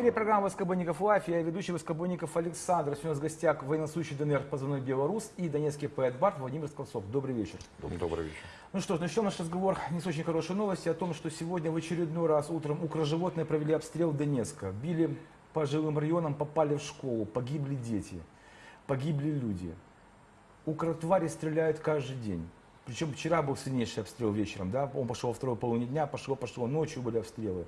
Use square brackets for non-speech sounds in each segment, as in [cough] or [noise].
эфире программа «Воскобойников Live». Я ведущий Воскобойников Александр. Сегодня у нас в гостях военнослужащий ДНР позывной «Белорус» и донецкий поэт бард Владимир Скворцов. Добрый вечер. Добрый вечер. Ну что ж, начнем наш разговор не с очень хорошей новости о том, что сегодня в очередной раз утром укроживотные провели обстрел Донецка. Били по жилым районам, попали в школу, погибли дети, погибли люди. Укротвари стреляют каждый день. Причем вчера был сильнейший обстрел вечером, да, он пошел во второй половине дня, пошло, пошло, ночью были обстрелы.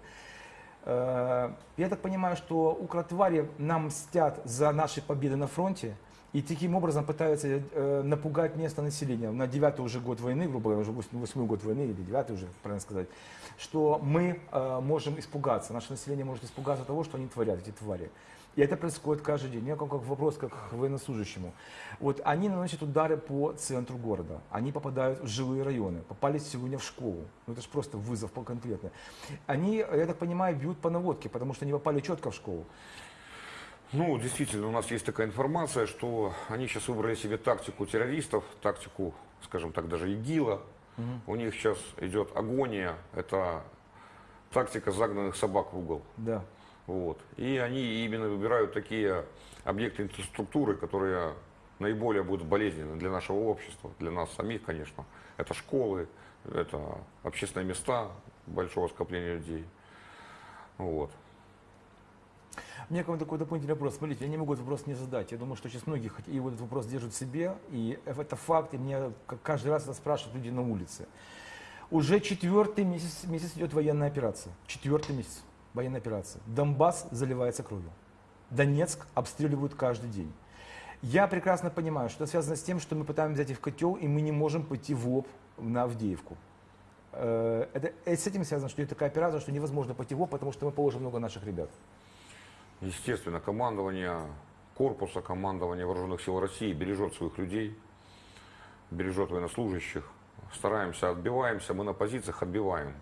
Э, Я так понимаю, что укротвари нам мстят за наши победы на фронте и таким образом пытаются э, напугать место населения на девятый уже год войны, грубо говоря, уже восьмой год войны или девятый уже, правильно сказать, что мы э, можем испугаться, наше население может испугаться того, что они творят, эти твари. И это происходит каждый день. Меня как, как вопрос как к военнослужащему. Вот они наносят удары по центру города. Они попадают в жилые районы. Попали сегодня в школу. Ну это же просто вызов по конкретно. Они, я так понимаю, бьют по наводке, потому что они попали четко в школу. Ну, действительно, у нас есть такая информация, что они сейчас выбрали себе тактику террористов, тактику, скажем так, даже ИГИЛа. У них сейчас идет агония, это тактика загнанных собак в угол. Да. Вот. И они именно выбирают такие объекты инфраструктуры, которые наиболее будут болезненны для нашего общества, для нас самих, конечно. Это школы, это общественные места большого скопления людей. Вот. Меня к вам такой дополнительный вопрос. Смотрите, я не могу этот вопрос не задать. Я думаю, что сейчас многие и вот этот вопрос держат в себе. И это факт, и мне каждый раз это спрашивают люди на улице. Уже четвертый месяц, месяц идет военная операция. Четвертый месяц военная операция. Донбасс заливается кровью. Донецк обстреливают каждый день. Я прекрасно понимаю, что это связано с тем, что мы пытаемся взять их в котел, и мы не можем пойти в лоб на Авдеевку. Э, Это, э, с этим связано, что это такая операция, что невозможно пойти в лоб, потому что мы положим много наших ребят. Естественно, командование корпуса, командование вооруженных сил России бережет своих людей, бережет военнослужащих. Стараемся, отбиваемся, мы на позициях отбиваем.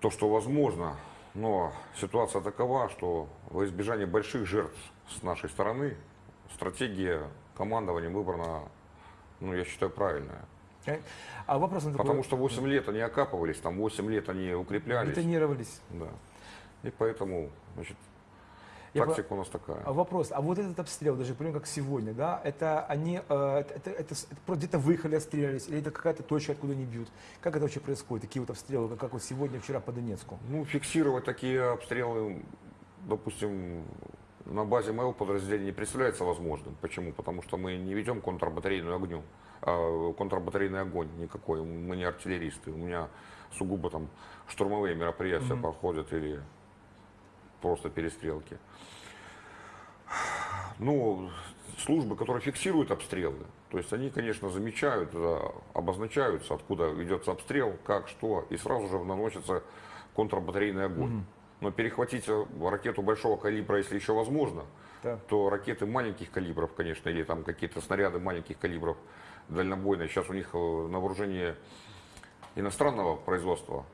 То, что возможно, но ситуация такова, что во избежание больших жертв с нашей стороны стратегия командования выбрана, ну, я считаю, правильная. Э, А вопрос Потому что 8 лет они окапывались, там 8 лет они укреплялись. Бетонировались. Да. И поэтому, значит, Я тактика у нас такая. А Вопрос, а вот этот обстрел, даже примерно как сегодня, да, это они э, это, это- это это где-то выехали, отстрелялись, или это какая-то точка, откуда они бьют? Как это вообще происходит, такие вот обстрелы, как, как вот сегодня, вчера по Донецку? Ну, фиксировать такие обстрелы, допустим, на базе моего подразделения не представляется возможным. Почему? Потому что мы не ведем контрбатарейную огню, а, контрбатарейный огонь никакой. Мы не артиллеристы. У меня сугубо там штурмовые мероприятия проходят или просто перестрелки. Ну, службы, которые фиксируют обстрелы, то есть они, конечно, замечают, обозначаются, откуда ведется обстрел, как, что, и сразу же наносится контрбатарейный огонь. Но перехватить э, ракету большого калибра, если еще возможно, Да. то ракеты маленьких калибров, конечно, или там какие-то снаряды маленьких калибров дальнобойные, сейчас у них э, на вооружении иностранного производства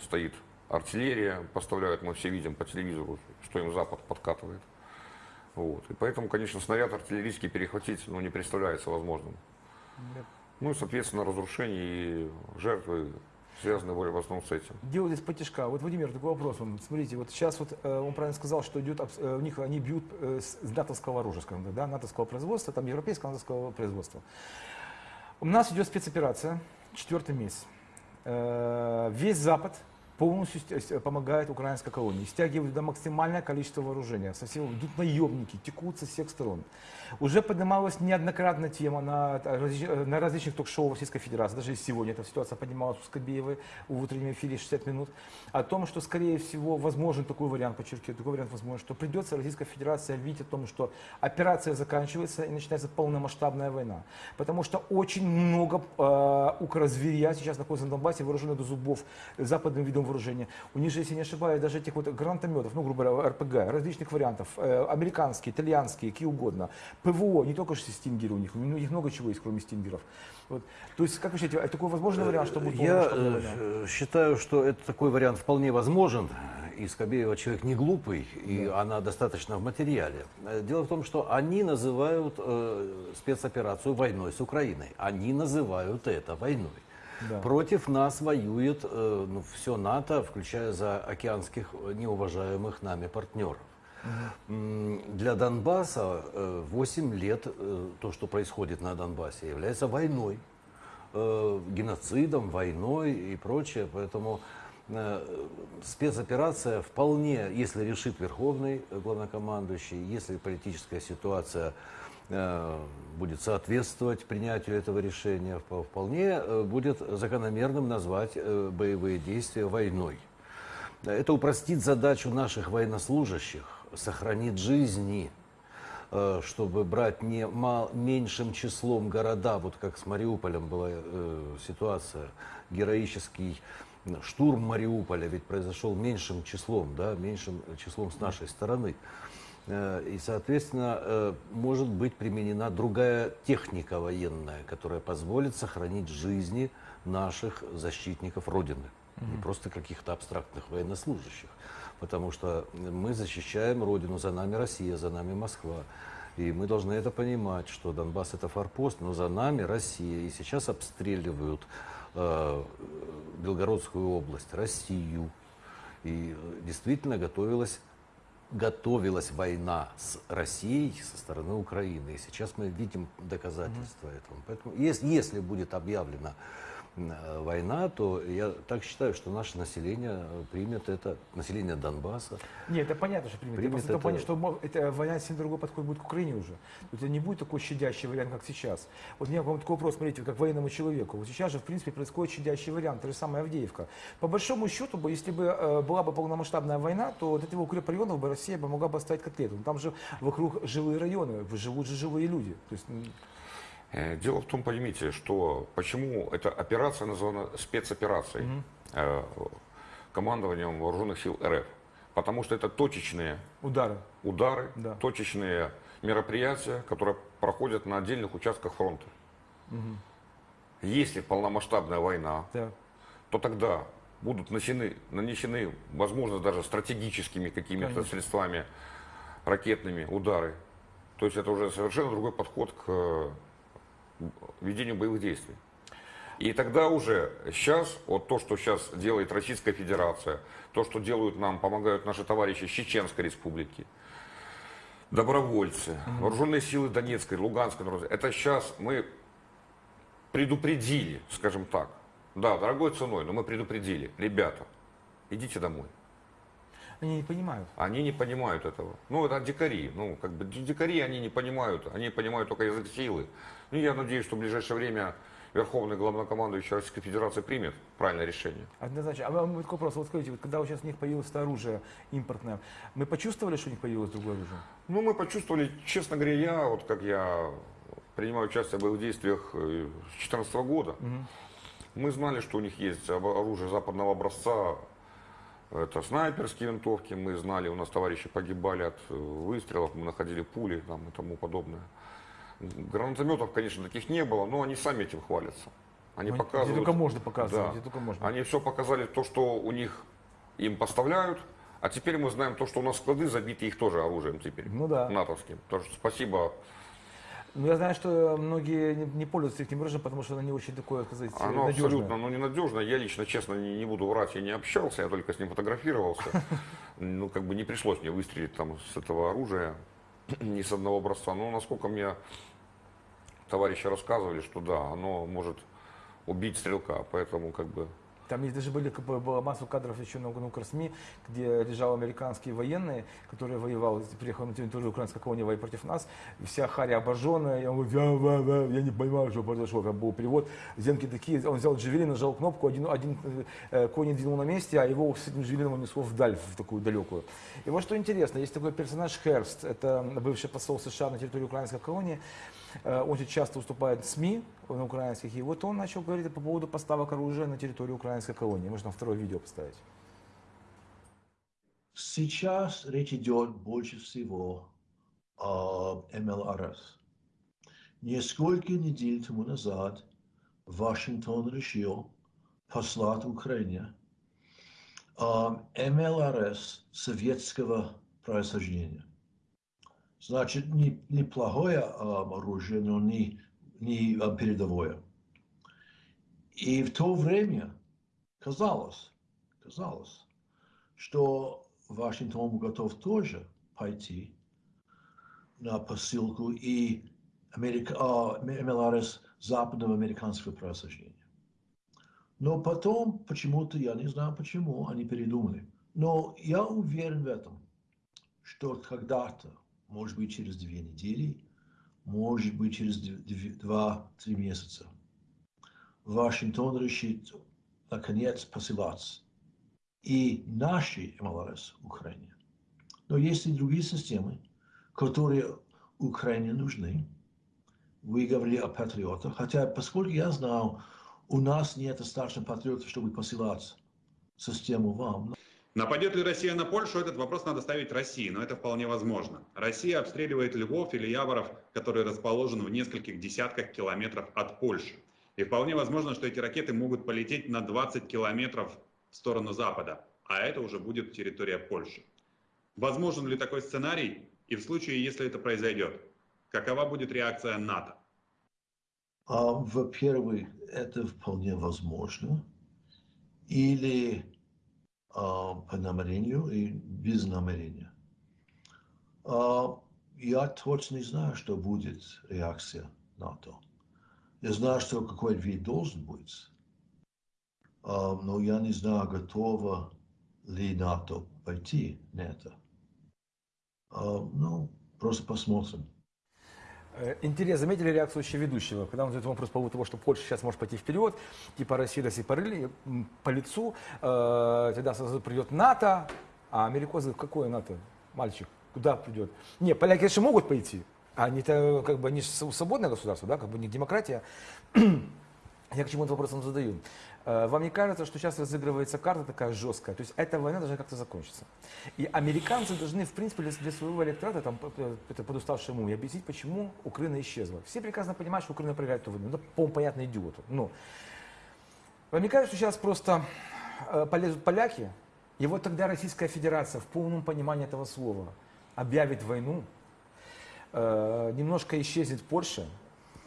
стоит артиллерия, поставляют, мы все видим по телевизору, что им Запад подкатывает. Вот. И поэтому, конечно, снаряд артиллерийский перехватить ну, не представляется возможным. Ну и, соответственно, разрушения и жертвы связаны более в основном с этим. Делают из потяжка. Вот, Владимир, такой вопрос. вам. Смотрите, вот сейчас вот э, он правильно сказал, что идет, э, у них они бьют э, с с натовского оружия, скажем так, да, натовского производства, там европейского натовского производства. У нас идет спецоперация, четвертый месяц. Весь Запад полностью ст- ст- помогает украинской колонии, стягивают туда максимальное количество вооружения, со всего идут наемники, текут со всех сторон. Уже поднималась неоднократно тема на, различ- э, на различных ток-шоу Российской Федерации, даже сегодня эта ситуация поднималась у Скобеевой в утреннем эфире 60 минут, о том, что, скорее всего, возможен такой вариант, подчеркиваю, такой вариант возможен, что придется Российская Федерация объявить о том, что операция заканчивается и начинается полномасштабная война. Потому что очень много э, укрозверя сейчас находится на Донбассе, вооружены до зубов западным видом вооружения. У них же, если не ошибаюсь, даже этих вот гранатометов, ну, грубо говоря, РПГ, различных вариантов, э, американские, итальянские, какие угодно. ПВО, не только же стингеры у них, у них много чего есть, кроме стингеров. Вот. То есть, как вы считаете, такой возможный вариант, что будет Я э, считаю, что это такой вариант вполне возможен. И Скобеева человек не глупый, и она достаточно в материале. Э, Дело в том, что они называют э, спецоперацию войной с Украиной. Они называют это войной. Да. Против нас воюет э, ну, все НАТО, включая за океанских э, неуважаемых нами партнеров. Для Донбасса э, 8 лет э, то, что происходит на Донбассе, является войной, э, геноцидом, войной и прочее. Поэтому э, спецоперация вполне, если решит Верховный главнокомандующий, если политическая ситуация э, будет соответствовать принятию этого решения, впо- вполне э, будет закономерным назвать э, боевые действия войной. Это упростит задачу наших военнослужащих, сохранит жизни, э, чтобы брать не мал- меньшим числом города, вот как с Мариуполем была э, ситуация, героический штурм Мариуполя ведь произошел меньшим числом, да, меньшим числом с нашей стороны. Э, И, соответственно, э, может быть применена другая техника военная, которая позволит сохранить жизни наших защитников Родины. Не просто каких-то абстрактных военнослужащих. Потому что мы защищаем Родину, за нами Россия, за нами Москва. И мы должны это понимать, что Донбасс это форпост, но за нами Россия. И сейчас обстреливают э, Белгородскую область, Россию. И э, действительно готовилась готовилась война с Россией со стороны Украины. И сейчас мы видим доказательства этому. Поэтому если, если будет объявлена война, то я так считаю, что наше население э, примет это, население Донбасса. Нет, это понятно, что примет. Примет Просто это... это- понятно, что эта война совсем другой подход будет к Украине уже. Это не будет такой щадящий вариант, как сейчас. Вот у меня к вам такой вопрос, смотрите, как военному человеку. Вот сейчас же, в принципе, происходит щадящий вариант, та же самая Авдеевка. По большому счету, если бы э, была бы полномасштабная война, то вот этого укрепрайонов бы Россия бы могла бы оставить котлету. Но там же вокруг жилые районы, живут же живые люди. То есть, Э, Дело в том, поймите, что почему эта операция названа спецоперацией э, командованием вооруженных сил РФ. Потому что это точечные удары. удары, Да. точечные мероприятия, которые проходят на отдельных участках фронта. Если полномасштабная война, Да. то тогда будут нанесены, нанесены возможно, даже стратегическими какими-то средствами ракетными удары. То есть это уже совершенно другой подход к э, ведению боевых действий. И тогда уже сейчас, вот то, что сейчас делает Российская Федерация, то, что делают нам, помогают наши товарищи Чеченской Республики, добровольцы, вооруженные силы Донецкой, Луганской, это сейчас мы предупредили, скажем так, да, дорогой ценой, но мы предупредили, ребята, идите домой. Они не понимают. Они не понимают этого. Ну, это дикари. Ну, как бы ди- дикари они не понимают. Они понимают только язык силы. Ну, я надеюсь, что в ближайшее время Верховный главнокомандующий Российской Федерации примет правильное решение. Однозначно. А вам такой вопрос. Вот скажите, вот когда вот сейчас у них появилось это оружие импортное, мы почувствовали, что у них появилось другое оружие? Ну, мы почувствовали, честно говоря, я, вот как я принимаю участие в боевых действиях э, с 2014 года, мы знали, что у них есть оружие западного образца, это снайперские винтовки, мы знали, у нас товарищи погибали от э, выстрелов, мы находили пули там, и тому подобное. Гранатометов, конечно, таких не было, но они сами этим хвалятся. Они Ну, показывают. Где только можно показывать, Да. где только можно. Они все показали, то, что у них им поставляют, а теперь мы знаем то, что у нас склады забиты их тоже оружием теперь. Ну да. натовским. Так что спасибо. Ну, я знаю, что многие не, не пользуются этим оружием, потому что оно не очень такое, так сказать, Оно надежное. абсолютно ну, ненадежно. Я лично, честно, не, не буду врать, я не общался, я только с ним фотографировался. [laughs] Ну, как бы не пришлось мне выстрелить там с этого оружия, [clears throat] ни с одного образца. Но насколько мне товарищи рассказывали, что да, оно может убить стрелка, поэтому как бы Там есть даже были, была масса кадров еще на, Укрсми, где лежал американские военные, которые воевал, приехал на территорию украинской колонии воевать против нас, вся харя обожженная, и он говорит, я, ва, я не понимаю, что произошло, там был перевод, зенки такие, он взял джавелин, нажал кнопку, один, один э, конь двинул на месте, а его с этим джавелином унесло вдаль, в такую далекую. И вот что интересно, есть такой персонаж Херст, это бывший посол США на территории украинской колонии, Он очень часто выступает в СМИ на украинских, и вот он начал говорить по поводу поставок оружия на территорию украинской колонии. Можно второе видео поставить. Сейчас речь идет больше всего о МЛРС. Несколько недель тому назад Вашингтон решил послать Украине а, МЛРС советского происхождения. Значит, не, неплохое а, оружие, но не, не а, передовое. И в то время казалось, казалось, что Вашингтон готов тоже пойти на посылку и Америка, а, МЛРС западного американского происхождения. Но потом, почему-то, я не знаю почему, они передумали. Но я уверен в этом, что когда-то, может быть, через две недели, может быть, через два-три месяца, Вашингтон решит, наконец, посылать и наши МЛРС в Украине. Но есть и другие системы, которые Украине нужны. Вы говорили о патриотах, хотя, поскольку я знал, у нас нет достаточно патриотов, чтобы посылать систему вам. Нападет ли Россия на Польшу, этот вопрос надо ставить России, но это вполне возможно. Россия обстреливает Львов или Яворов, который расположен в нескольких десятках километров от Польши. И вполне возможно, что эти ракеты могут полететь на 20 километров в сторону Запада, а это уже будет территория Польши. Возможен ли такой сценарий? И в случае, если это произойдет, какова будет реакция НАТО? А, во-первых, это вполне возможно. Или по намерению и без намерения. А, я точно не знаю, что будет реакция НАТО. Я знаю, что какой вид должен быть. А, но я не знаю, готова ли НАТО пойти на это. А, ну, просто посмотрим. Э, Интересно, заметили реакцию еще ведущего, когда он задает вопрос по поводу того, что Польша сейчас может пойти вперед, типа Россия, Россия порыли по лицу, э, тогда сразу придет НАТО, а америкосы, какое НАТО, мальчик, куда придет? Не, поляки, конечно, могут пойти, они-то как бы, они свободное государство, да, как бы не демократия. [clears throat] Я к чему этот вопрос задаю. Э, Вам не кажется, что сейчас разыгрывается карта такая жесткая? То есть эта война должна как-то закончиться. И американцы должны, в принципе, для, своего электората, там, это подуставшему, уму, объяснить, почему Украина исчезла. Все прекрасно понимают, что Украина проиграет эту войну. Это, по-моему, понятно идиоту. Но вам не кажется, что сейчас просто э, полезут поляки, и вот тогда Российская Федерация в полном понимании этого слова объявит войну, э, немножко исчезнет Польша,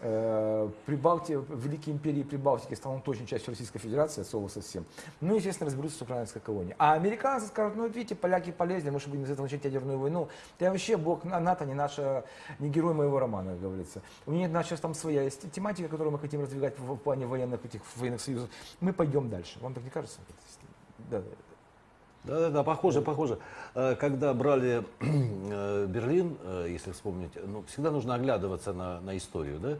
э, Прибалти, Великие империи Прибалтики станут очень частью Российской Федерации, от слова совсем. Ну, естественно, разберутся с украинской колонией. А американцы скажут, ну, видите, поляки полезли, мы же будем из этого начать ядерную войну. Да вообще, бог НАТО не наша, не герой моего романа, как говорится. У них наша там своя есть тематика, которую мы хотим продвигать в, в плане военных, этих военных союзов. Мы пойдем дальше. Вам так не кажется? Да. Да, да, да, похоже, похоже. Э, Когда брали [clears throat] э, Берлин, э, если вспомнить, ну, всегда нужно оглядываться на, на историю, да?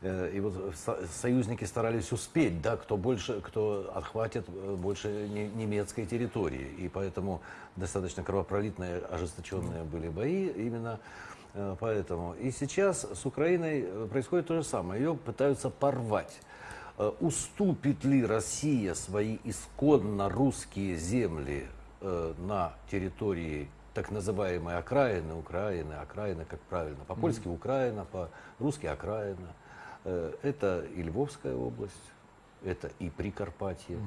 И вот со- союзники старались успеть, да, кто больше, кто отхватит больше не- немецкой территории. И поэтому достаточно кровопролитные, ожесточенные были бои именно поэтому. И сейчас с Украиной происходит то же самое. Ее пытаются порвать. Э, Уступит ли Россия свои исконно русские земли э, на территории так называемой окраины Украины, окраина, как правильно, по-польски Украина, по-русски окраина. Э, Это и Львовская область, это и Прикарпатье.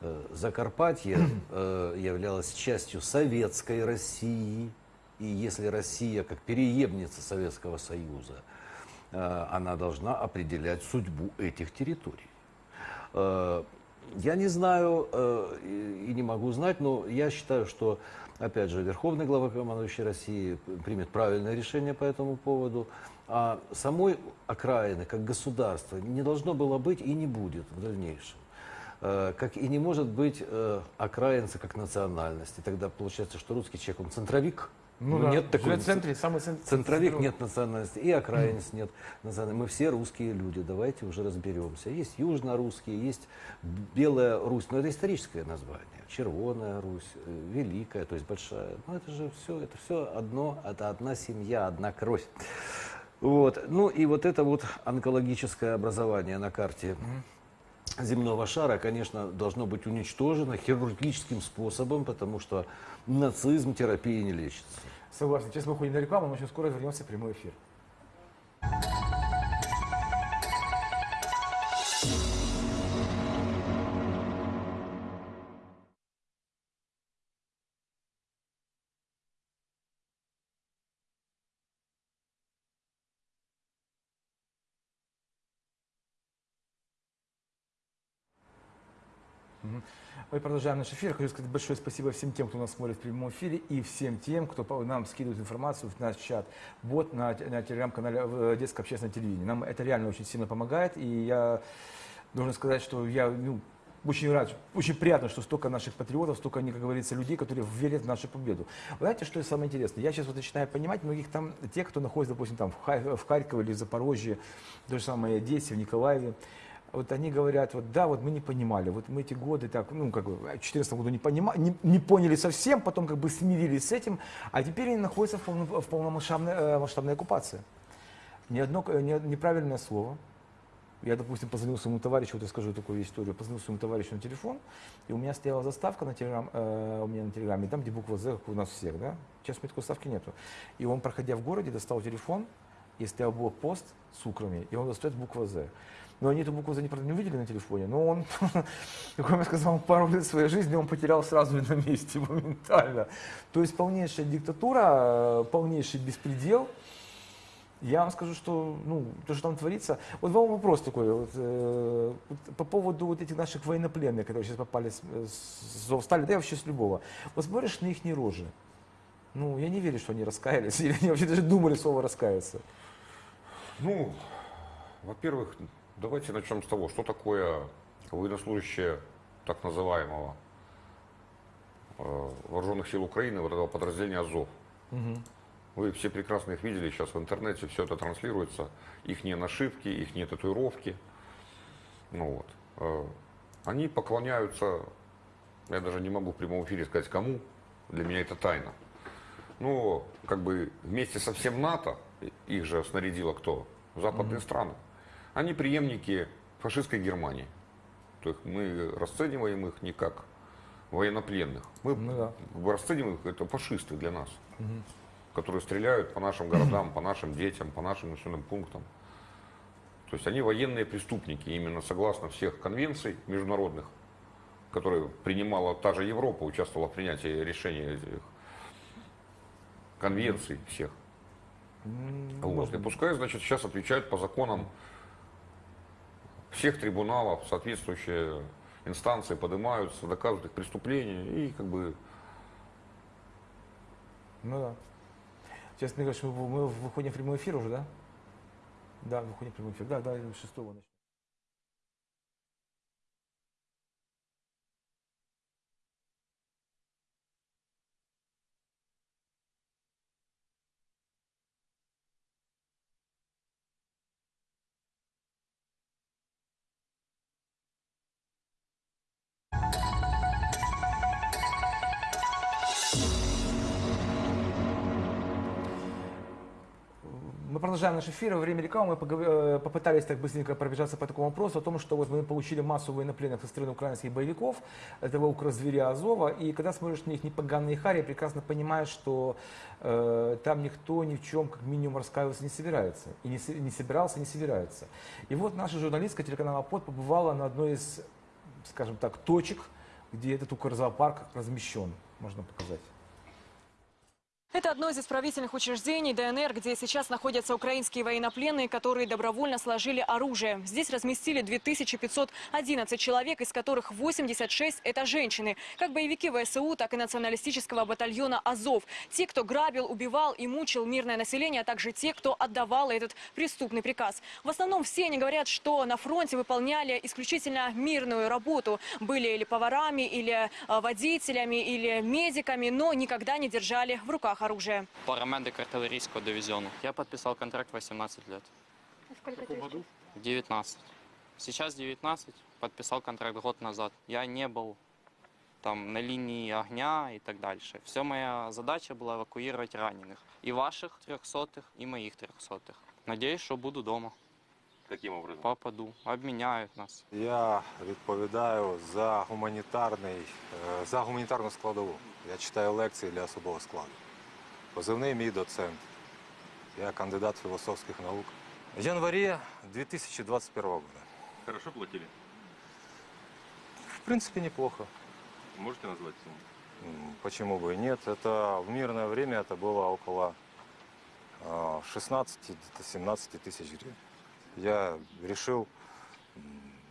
Э, Закарпатье являлось частью советской России. И если Россия, как переемница Советского Союза, она должна определять судьбу этих территорий. Э, Я не знаю э, и не могу знать, но я считаю, что, опять же, Верховный главнокомандующий России примет правильное решение по этому поводу. А самой окраины, как государства, не должно было быть и не будет в дальнейшем. Э, Как и не может быть окраинца как национальности. Тогда получается, что русский человек, он центровик. Ну, Ну, да, нет такой центре, самый центр. Центровик нет национальности, и окраинец нет национальности. Мы все русские люди, давайте уже разберемся. Есть южно-русские, есть Белая Русь, но это историческое название. Червоная Русь, э, Великая, то есть большая. Ну это же все, это все одно, это одна семья, одна кровь. Вот. Ну и вот это вот онкологическое образование на карте земного шара, конечно, должно быть уничтожено хирургическим способом, потому что нацизм терапии не лечится. Согласен. Сейчас мы уходим на рекламу, но очень скоро вернемся в прямой эфир. Мы продолжаем наш эфир. Хочу сказать большое спасибо всем тем, кто нас смотрит в прямом эфире, и всем тем, кто нам скидывает информацию в наш чат, бот на, на телеграм-канале э, Детское общественное телевидение. Нам это реально очень сильно помогает, и я должен сказать, что я ну, очень рад, очень приятно, что столько наших патриотов, столько, как говорится, людей, которые верят в нашу победу. Вы знаете, что самое интересное? Я сейчас вот начинаю понимать многих там, тех, кто находится, допустим, там в Харькове или в Запорожье, то же самое Одессе, в Николаеве. Вот они говорят, вот да, вот мы не понимали, вот мы эти годы так, ну, как бы, в 2014 году не, понима, не, не поняли совсем, потом как бы смирились с этим, а теперь они находятся в, полном- в полномасштабной э, масштабной оккупации. Ни одно э, ни- неправильное слово, я, допустим, позвонил своему товарищу, вот я скажу такую историю, позвонил своему товарищу на телефон, и у меня стояла заставка на телеграм, э, у меня на телеграме, там, где буква «З», как у нас всех, да? Сейчас у меня такой заставки нету. И он, проходя в городе, достал телефон, и стоял блокпост с украми, и он достает буква «З». Но они эту букву «З» не, правда, не увидели на телефоне, но он, [laughs] как мне сказал, пару лет своей жизни он потерял сразу на месте, [laughs] моментально. То есть полнейшая диктатура, э, полнейший беспредел, я вам скажу, что ну, то, что там творится. Вот вам вопрос такой, вот, э, по поводу вот этих наших военнопленных, которые сейчас попали с, с Зовстали, да и вообще с любого. Вот смотришь на их рожи. Ну, я не верю, что они раскаялись, [laughs] или они вообще даже думали слово раскаяться. Ну, во-первых, давайте начнем с того, что такое военнослужащие так называемого э, вооруженных сил Украины, вот этого подразделения Азов. Вы все прекрасно их видели, сейчас в интернете все это транслируется. Их не нашивки, их не татуировки. Ну вот. Э, Они поклоняются, я даже не могу в прямом эфире сказать кому, для меня это тайна. Но как бы вместе со всем НАТО, их же снарядило кто? Западные страны. Они преемники фашистской Германии. То есть мы расцениваем их не как военнопленных. Мы Ну да. расцениваем их, это фашисты для нас, которые стреляют по нашим [clears throat] городам, по нашим детям, по нашим населенным пунктам. То есть они военные преступники, именно согласно всех конвенций международных, которые принимала та же Европа, участвовала в принятии решений этих конвенций всех. Вот. И пускай, значит, сейчас отвечают по законам всех трибуналов, соответствующие инстанции поднимаются, доказывают их преступления и как бы Ну да. Ты говоришь, мы, выходим в прямой эфир уже, да? Да, выходим в прямой эфир. Да, да, шестого начнем. Мы продолжаем наш эфир. Во время рекламы мы э, попытались так быстренько пробежаться по такому вопросу о том, что вот мы получили массу военнопленных со стороны украинских боевиков, этого укрозверя Азова, и когда смотришь на их непоганые хари, прекрасно понимаешь, что э, там никто ни в чем как минимум раскаиваться не собирается, и не, не собирался, не собирается. И вот наша журналистка телеканала ПОД побывала на одной из, скажем так, точек, где этот укрзоопарк размещен. Можно показать. Это одно из исправительных учреждений ДНР, где сейчас находятся украинские военнопленные, которые добровольно сложили оружие. Здесь разместили 2511 человек, из которых 86 – это женщины. Как боевики ВСУ, так и националистического батальона «Азов». Те, кто грабил, убивал и мучил мирное население, а также те, кто отдавал этот преступный приказ. В основном все они говорят, что на фронте выполняли исключительно мирную работу. Были или поварами, или э, водителями, или медиками, но никогда не держали в руках оружие. парамедик артиллерийского дивизиона. Я подписал контракт 18 лет. Сколько году? 19. Сейчас 19, подписал контракт год назад. Я не был там на линии огня и так дальше. Все моя задача была эвакуировать раненых. И ваших трехсотых, и моих трехсотых. Надеюсь, что буду дома. каким образом? Попаду. Обміняють нас. Я відповідаю за гуманітарний, е, за гуманітарну складову. Я читаю лекції для особового складу. Позивний мій доцент. Я кандидат філософських наук. В январі 2021 года. Хорошо платили? В принципе, неплохо. Можете назвать сумму? М, Почему бы и нет? Это в мирное время это было около а, 16-17 тысяч гривен. Я решил, м,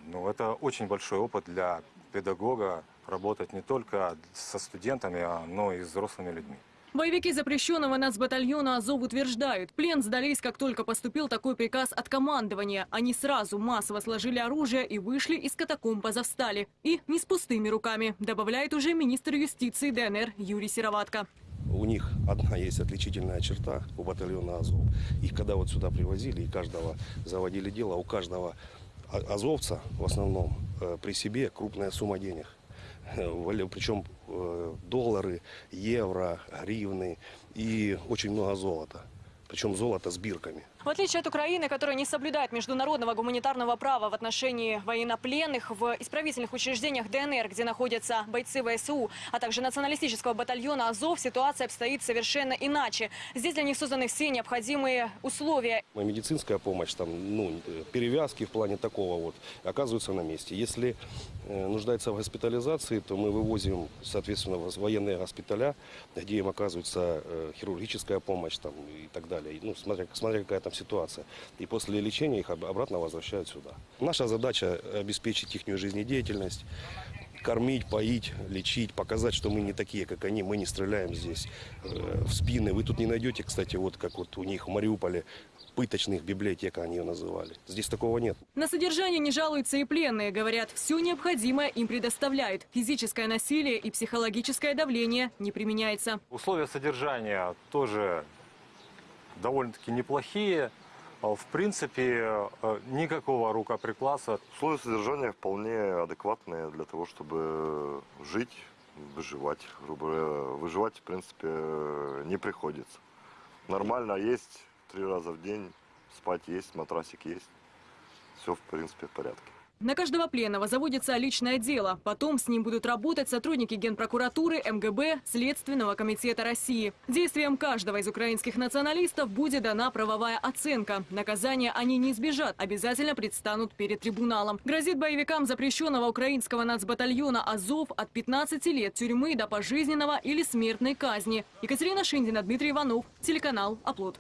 ну это очень большой опыт для педагога работать не только со студентами, а, но и с взрослыми людьми. Боевики запрещенного нацбатальона «Азов» утверждают, плен сдались, как только поступил такой приказ от командования. Они сразу массово сложили оружие и вышли из катакомб Азовстали. И не с пустыми руками, добавляет уже министр юстиции ДНР Юрий Сероватко. У них одна есть отличительная черта у батальона Азов. Их когда вот сюда привозили и каждого заводили дело, у каждого а- азовца в основном э, при себе крупная сумма денег. Причем э, доллары, евро, гривны и очень много золота. Причем золото с бирками. В отличие от Украины, которая не соблюдает международного гуманитарного права в отношении военнопленных, в исправительных учреждениях ДНР, где находятся бойцы ВСУ, а также националистического батальона «Азов», ситуация обстоит совершенно иначе. Здесь для них созданы все необходимые условия. Медицинская помощь, там, ну, перевязки в плане такого вот, оказываются на месте. Если э, нуждается в госпитализации, то мы вывозим, соответственно, в военные госпиталя, где им оказывается э, хирургическая помощь там, и так далее. Ну, смотря, смотря какая там ситуация. И после лечения их об- обратно возвращают сюда. Наша задача обеспечить их жизнедеятельность, кормить, поить, лечить, показать, что мы не такие, как они, мы не стреляем здесь э, в спины. Вы тут не найдете, кстати, вот как вот у них в Мариуполе, пыточных библиотек они ее называли. Здесь такого нет. На содержание не жалуются и пленные. Говорят, все необходимое им предоставляют. Физическое насилие и психологическое давление не применяется. Условия содержания тоже довольно-таки неплохие. А, В принципе, э, никакого рукоприкладства. Условия содержания вполне адекватные для того, чтобы жить, выживать. Выживать, в принципе, не приходится. Нормально есть три раза в день, спать есть, матрасик есть. Все, в принципе, в порядке. На каждого пленного заводится личное дело. Потом с ним будут работать сотрудники Генпрокуратуры, МГБ, Следственного комитета России. Действиям каждого из украинских националистов будет дана правовая оценка. Наказания они не избежат, обязательно предстанут перед трибуналом. Грозит боевикам запрещенного украинского нацбатальона «Азов» от 15 лет тюрьмы до пожизненного или смертной казни. Екатерина Шиндина, Дмитрий Иванов, телеканал «Оплот».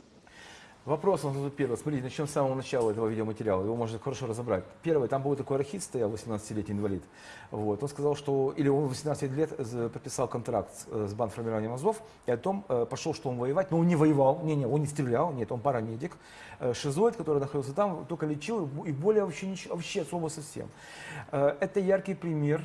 Вопрос он тут первый. Смотрите, начнем с самого начала этого видеоматериала. Его можно хорошо разобрать. Первый, там был такой архит стоял, 18-летний инвалид. Вот. Он сказал, что, или он в 18 лет з- подписал контракт с, э, с бандформированием Азов, и о том э, пошел, что он воевать, но он не воевал, не, не, он не стрелял, нет, он парамедик. Э, Шизоид, который находился там, только лечил, и более вообще, ничего, вообще особо совсем. Э, Это яркий пример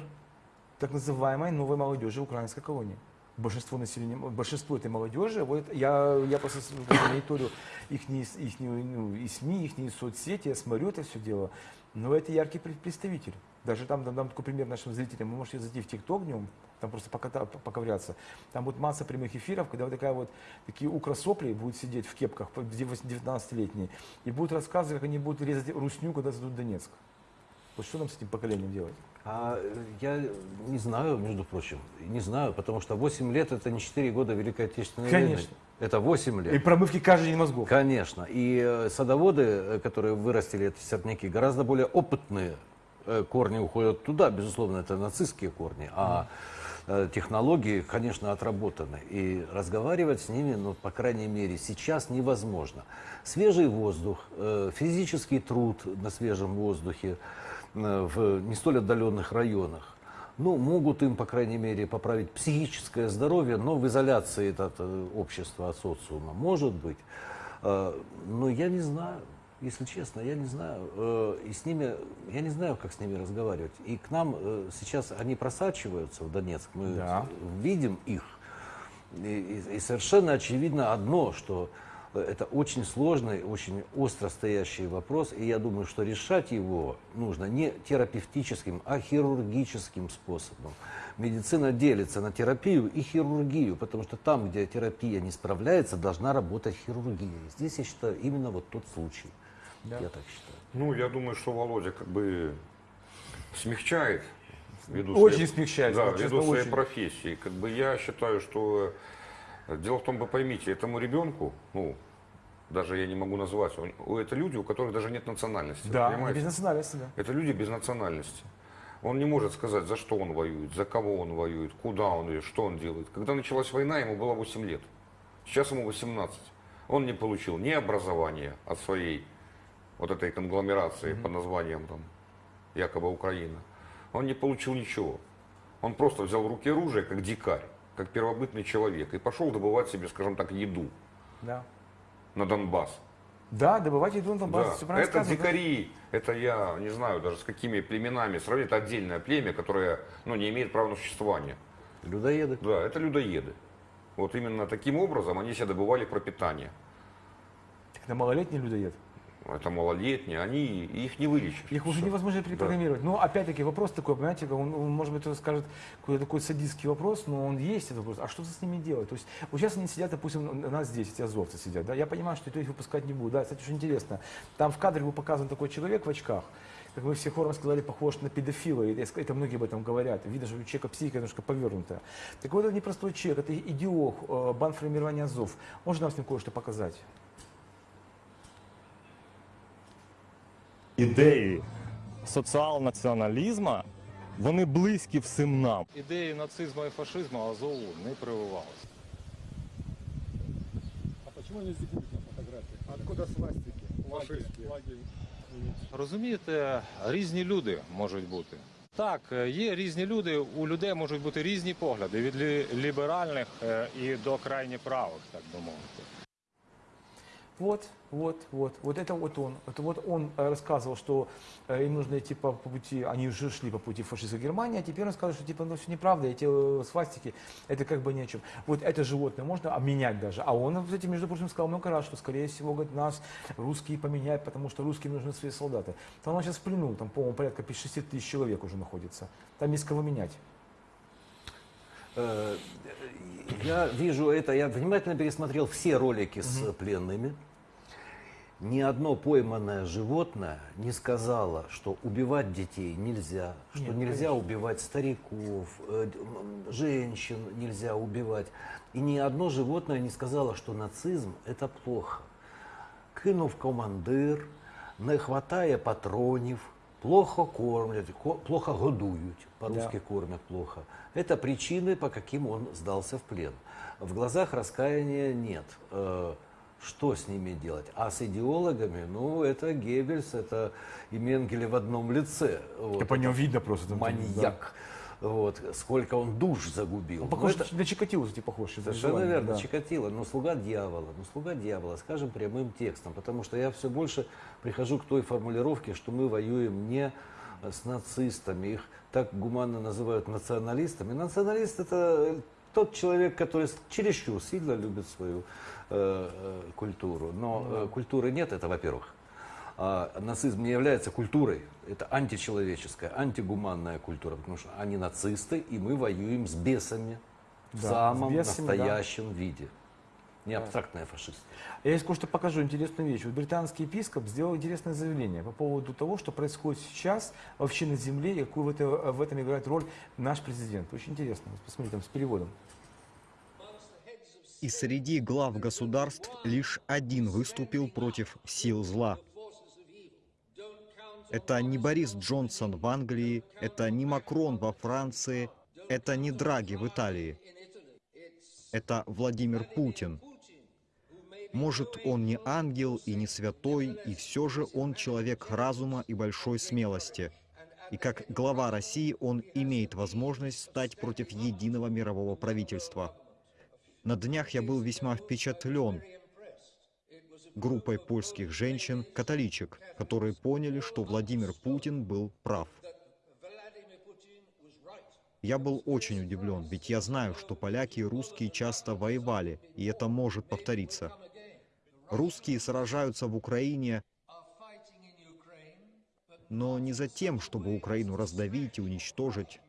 так называемой новой молодежи украинской колонии. Большинство населения, большинство этой молодежи, вот я, я просто мониторю их, их, ну, и СМИ, их соцсети, я смотрю это все дело, но это яркий пред- представитель. Даже там дам, дам такой пример нашим зрителям, вы можете зайти в ТикТок днем, там просто поката, поковыряться. Там будет масса прямых эфиров, когда вот такая вот, такие украсопли будут сидеть в кепках, 19-летние, и будут рассказывать, как они будут резать русню, когда зададут Донецк. Вот что нам с этим поколением делать? А я не знаю, между прочим, не знаю, потому что 8 лет это не 4 года Великой Отечественной войны. Конечно. Это 8 лет. И промывки каждый день мозгов. Конечно. И э, садоводы, э, которые вырастили эти сорняки, гораздо более опытные э, корни уходят туда, безусловно, это нацистские корни, а технологии, конечно, отработаны. И разговаривать с ними, ну, по крайней мере, сейчас невозможно. Свежий воздух, физический труд на свежем воздухе в не столь отдаленных районах, ну, могут им, по крайней мере, поправить психическое здоровье, но в изоляции от э, общества, от социума, может быть. Э, Но я не знаю, если честно, я не знаю. Э, И с ними, я не знаю, как с ними разговаривать. И к нам э, сейчас они просачиваются в Донецк, мы Да. видим их. И, и- совершенно очевидно одно, что э, это очень сложный, очень остро стоящий вопрос, и я думаю, что решать его нужно не терапевтическим, а хирургическим способом. Медицина делится на терапию и хирургию, потому что там, где терапия не справляется, должна работать хирургия. Здесь, я считаю, именно вот тот случай. Я так считаю. Ну, я думаю, что Володя как бы смягчает. Ввиду Очень своей- смягчает, Да, честно, ввиду своей очень. профессии. Как бы я считаю, что дело в том, вы поймите, этому ребенку, ну, даже я не могу назвать, у- это люди, у которых даже нет национальности. Да, понимаете? без национальности, да. Это люди без национальности. Он не может сказать, за что он воюет, за кого он воюет, куда он идет, что он делает. Когда началась война, ему было 8 лет. Сейчас ему 18. Он не получил ни образования от своей вот этой конгломерации под названием там якобы Украина. он не получил ничего. Он просто взял в руки оружие, как дикарь, как первобытный человек, и пошел добывать себе, скажем так, еду Да. на Донбасс. Да, добывать еду на Донбассе, Да, это сказано. дикари, это я не знаю даже с какими племенами сравнить, это отдельное племя, которое ну, не имеет права на существование. Людоеды. Да, это людоеды. Вот именно таким образом они себе добывали пропитание. Так это малолетний людоед. Это малолетние, они их не вылечишь. Их уже невозможно Да. перепрограммировать. Но опять-таки вопрос такой, понимаете, он, он, может быть, скажет какой-то такой садистский вопрос, но он есть этот вопрос. А что с ними делать? То есть вот сейчас они сидят, допустим, у нас здесь, эти азовцы сидят, да, я понимаю, что их выпускать не буду. Да, кстати, очень интересно. Там в кадре был показан такой человек в очках, как вы все хором сказали, похож на педофила, и это многие об этом говорят. Видно, что у человека психика немножко повернутая. Так вот, это непростой человек, это идеолог, э, бандформирования Азов. Можно нам с ним кое-что показать? Ідеї соціал-націоналізму, вони близькі всім нам. Ідеї нацизму і фашизму Азову не прививалися. А почему они здесь на фотографии? Откуда свастики? Фашистские. Розумієте, різні люди можуть бути. Так, е, є різні люди, у людей можуть бути різні погляди від лі- ліберальних е, і до крайні правих, так би мовити. Вот, вот, вот, вот это вот он. Это вот он э, рассказывал, что э, им нужно идти по, по пути, они уже шли по пути фашистской Германии, а теперь он сказал, что типа, ну все неправда, эти э, свастики, это как бы ни о чем. Вот это животное можно обменять даже. А он, кстати, между прочим, сказал много раз, что скорее всего, говорит, нас русские поменяют, потому что русским нужны свои солдаты. Там он сейчас в там, по-моему, порядка 6 тысяч человек уже находится. Там есть кого менять. Я вижу это, я внимательно пересмотрел все ролики с пленными. Ни одно пойманное животное не сказало, что убивать детей нельзя, что Нет, нельзя конечно. убивать стариков, э, женщин нельзя убивать. И ни одно животное не сказало, что нацизм это плохо. Кинув командир, не хватає патронів, плохо кормлять, ко- плохо годують, по-русски кормят плохо. Это причины, по каким он сдался в плен. В глазах раскаяния нет. Э, Что с ними делать? А с идеологами, ну, это Геббельс, это и Менгеле в одном лице. Вот, Это по это видно просто. там, там, да. Вот, сколько он душ загубил. Он Ну, похож это- на Чикатило, кстати, похож. Совершенно верно, да. Чикатило, но слуга дьявола, ну слуга дьявола, скажем прямым текстом, потому что я все больше прихожу к той формулировке, что мы воюем не э, с нацистами, их так гуманно называют националистами. Националист это тот человек, который чересчур сильно любит свою э, э, культуру, но э, культуры нет, это во-первых. А нацизм не является культурой, это античеловеческая, антигуманная культура, потому что они нацисты, и мы воюем с бесами в Да, самом с бесами, да. настоящем виде. Не абстрактная фашист. Я здесь кое-что покажу интересную вещь. Вот британский епископ сделал интересное заявление по поводу того, что происходит сейчас вообще на земле и какую в, это- в этом играет роль наш президент. Очень интересно. Посмотрите, там с переводом. И среди глав государств лишь один выступил против сил зла. Это не Борис Джонсон в Англии, это не Макрон во Франции, это не Драги в Италии. Это Владимир Путин. Может, он не ангел и не святой, и все же он человек разума и большой смелости. И как глава России он имеет возможность стать против единого мирового правительства. На днях я был весьма впечатлен группой польских женщин-католичек, которые поняли, что Владимир Путин был прав. Я был очень удивлен, ведь я знаю, что поляки и русские часто воевали, и это может повториться. Русские сражаются в Украине, но не за тем, чтобы Украину раздавить и уничтожить.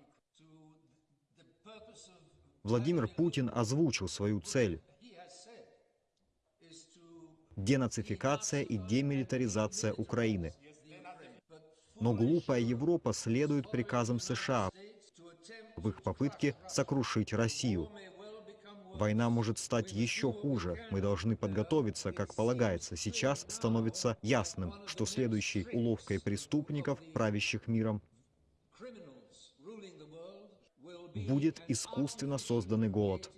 Владимир Путин озвучил свою цель – денацификация и демилитаризация Украины. Но глупая Европа следует приказам США в их попытке сокрушить Россию. Война может стать еще хуже. Мы должны подготовиться, как полагается. Сейчас становится ясным, что следующей уловкой преступников, правящих миром, будет искусственно созданный голод.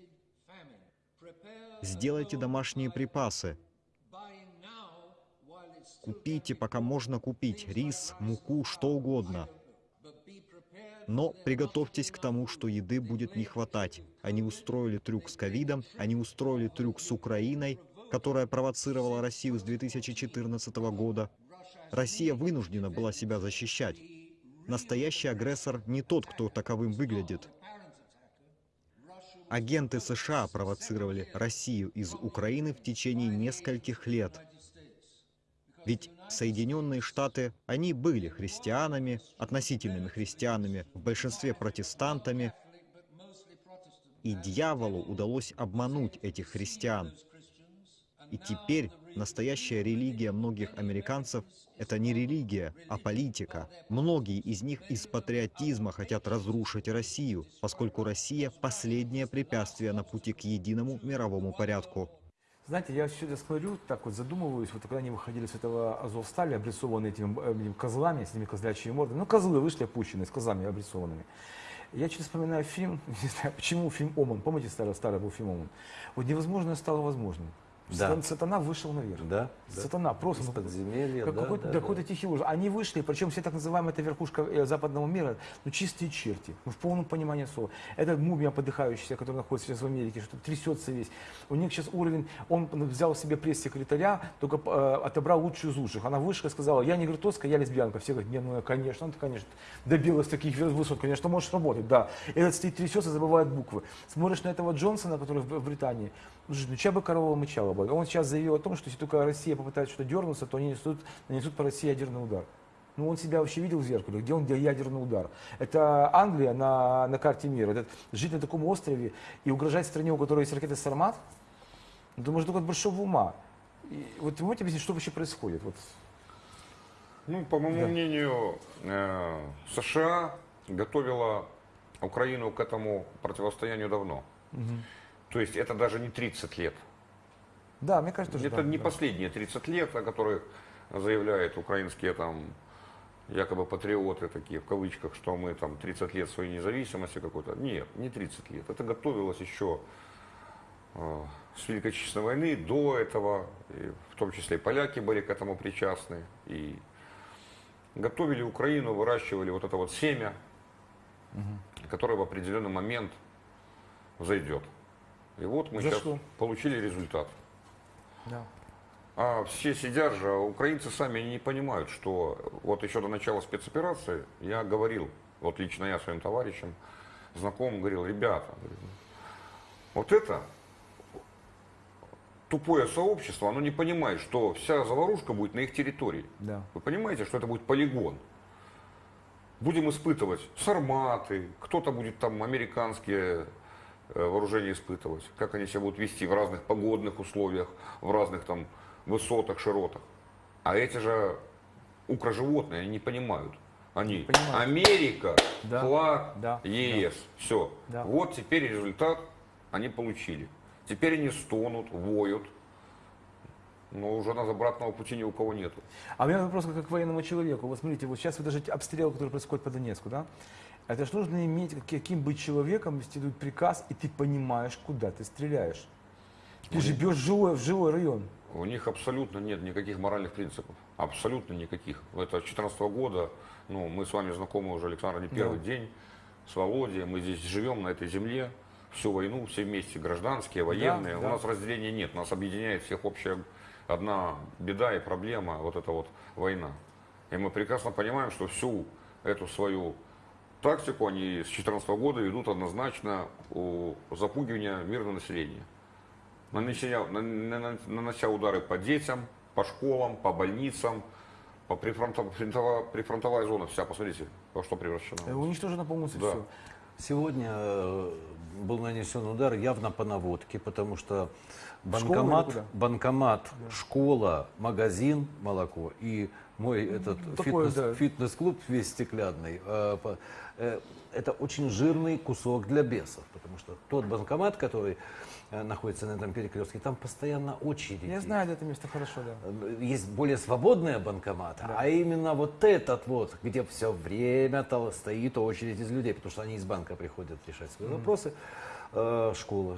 Сделайте домашние припасы. Купите, пока можно купить, рис, муку, что угодно. Но приготовьтесь к тому, что еды будет не хватать. Они устроили трюк с ковидом, они устроили трюк с Украиной, которая провоцировала Россию с 2014 года. Россия вынуждена была себя защищать. Настоящий агрессор не тот, кто таковым выглядит. Агенты США провоцировали Россию из Украины в течение нескольких лет. Ведь Соединенные Штаты, они были христианами, относительными христианами, в большинстве протестантами. И дьяволу удалось обмануть этих христиан. И теперь настоящая религия многих американцев – это не религия, а политика. Многие из них из патриотизма хотят разрушить Россию, поскольку Россия – последнее препятствие на пути к единому мировому порядку. Знаете, я сюда смотрю, так вот задумываюсь, вот когда они выходили с этого Азовстали, обрисованные этими, э, этими козлами, с этими козлячьими мордами, ну козлы вышли опущенные, с козлами обрисованными. Я через вспоминаю фильм, [laughs] не знаю, почему фильм «Оман», помните старый, старый был фильм «Оман»? Вот невозможное стало возможным. Да. Сатан- Сатана вышел наверх. Да, да. Сатана просто. Из подземелья, как да, какой-то, да, да, да. какой-то тихий ужас. Они вышли, причем все так называемая эта верхушка э, западного мира, ну чистые черти, ну в полном понимании слова. Это мумия подыхающаяся, которая находится сейчас в Америке, что трясется весь. У них сейчас уровень, он взял себе пресс-секретаря, только э, отобрал лучшую из лучших. Она вышла и сказала, я не гротоска, я лесбиянка. Все говорят, не, ну конечно, ты, конечно, добилась таких высот, конечно, можешь работать, да. Этот стоит трясется, забывает буквы. Смотришь на этого Джонсона, который в, Британии, ну, ну чья бы корова мычала бы. Он сейчас заявил о том, что если только Россия попытается что-то дернуться, то они несут, нанесут по России ядерный удар. Ну, он себя вообще видел в зеркале, где он делал ядерный удар. Это Англия на, на карте мира. Это жить на таком острове и угрожать стране, у которой есть ракеты «Сармат», ну, думаю, только от большого ума. И вот вы можете объяснить, что вообще происходит? Вот. Ну, по моему Да. мнению, э, США готовила Украину к этому противостоянию давно. То есть это даже не 30 лет. Да, мне кажется, что Это да, не да. последние 30 лет, о которых заявляют украинские там якобы патриоты такие, в кавычках, что мы там 30 лет своей независимости какой-то. Нет, не 30 лет. Это готовилось еще э, с Великой Отечественной войны, до этого, и в том числе и поляки были к этому причастны. И готовили Украину, выращивали вот это вот семя, которое в определенный момент зайдет. И вот мы сейчас Зашло. получили результат. Да. А все сидят же, а украинцы сами не понимают, что вот еще до начала спецоперации я говорил, вот лично я своим товарищам, знакомым говорил, ребята, вот это тупое сообщество, оно не понимает, что вся заварушка будет на их территории. Да. Вы понимаете, что это будет полигон? Будем испытывать сарматы, кто-то будет там американские э, вооружения испытывать, как они себя будут вести в разных погодных условиях, в разных там высотах, широтах. А эти же укроживотные, они не понимают. Они Понимают. Америка, Да, флаг, да, ЕС, все. Да. Вот теперь результат они получили. Теперь они стонут, воют, но уже на обратного пути ни у кого нету. А у меня вопрос как к военному человеку. Вот смотрите, вот сейчас вот даже обстрел, который происходит по Донецку, да? Это же нужно иметь, как- каким быть человеком, если идет приказ, и ты понимаешь, куда ты стреляешь. Ты же бьешь живой, в живой район. У них абсолютно нет никаких моральных принципов. Абсолютно никаких. Это с 2014 года, ну, мы с вами знакомы уже, Александр, не первый Да. день с Володей. Мы здесь живем на этой земле всю войну, все вместе, гражданские, военные. да. У нас разделения нет, нас объединяет всех общая одна беда и проблема, вот эта вот война. И мы прекрасно понимаем, что всю эту свою тактику они с 2014 года ведут однозначно у запугивания мирного населения. Нанеся, на- на- нанося удары по детям, по школам, по больницам, по прифронтов- прифронтовая, прифронтовая зона вся, посмотрите, во что превращена. Э, Уничтожено полностью Да. все. Сегодня э, был нанесен удар явно по наводке, потому что банкомат, куда? банкомат, школа, магазин, молоко и мой этот такое, фитнес, да. фитнес-клуб весь стеклянный. Э, э, это очень жирный кусок для бесов, потому что тот банкомат, который э, находится на этом перекрестке, там постоянно очереди. Я знаю это место хорошо, да. Есть более свободные банкоматы, а именно вот этот вот, где все время то стоит очередь из людей, потому что они из банка приходят решать свои вопросы. Э, школа.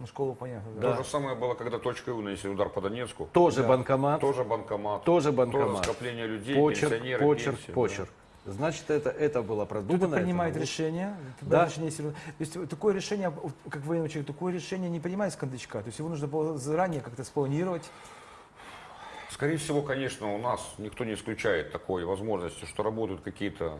Ну, школу понятно, да. То же самое было, когда точкой У нанесли удар по Донецку. Тоже банкомат. Тоже банкомат. Тоже банкомат. Тоже скопление людей, Почерк, пенсионеры, почерк, пенсии, да. почерк. Значит, это, это было продумано. Кто-то это принимает было- решение. это Да. решение. То есть такое решение, как военный человек, такое решение не принимается с кондачка. То есть его нужно было заранее как-то спланировать. Скорее всего, конечно, у нас никто не исключает такой возможности, что работают какие-то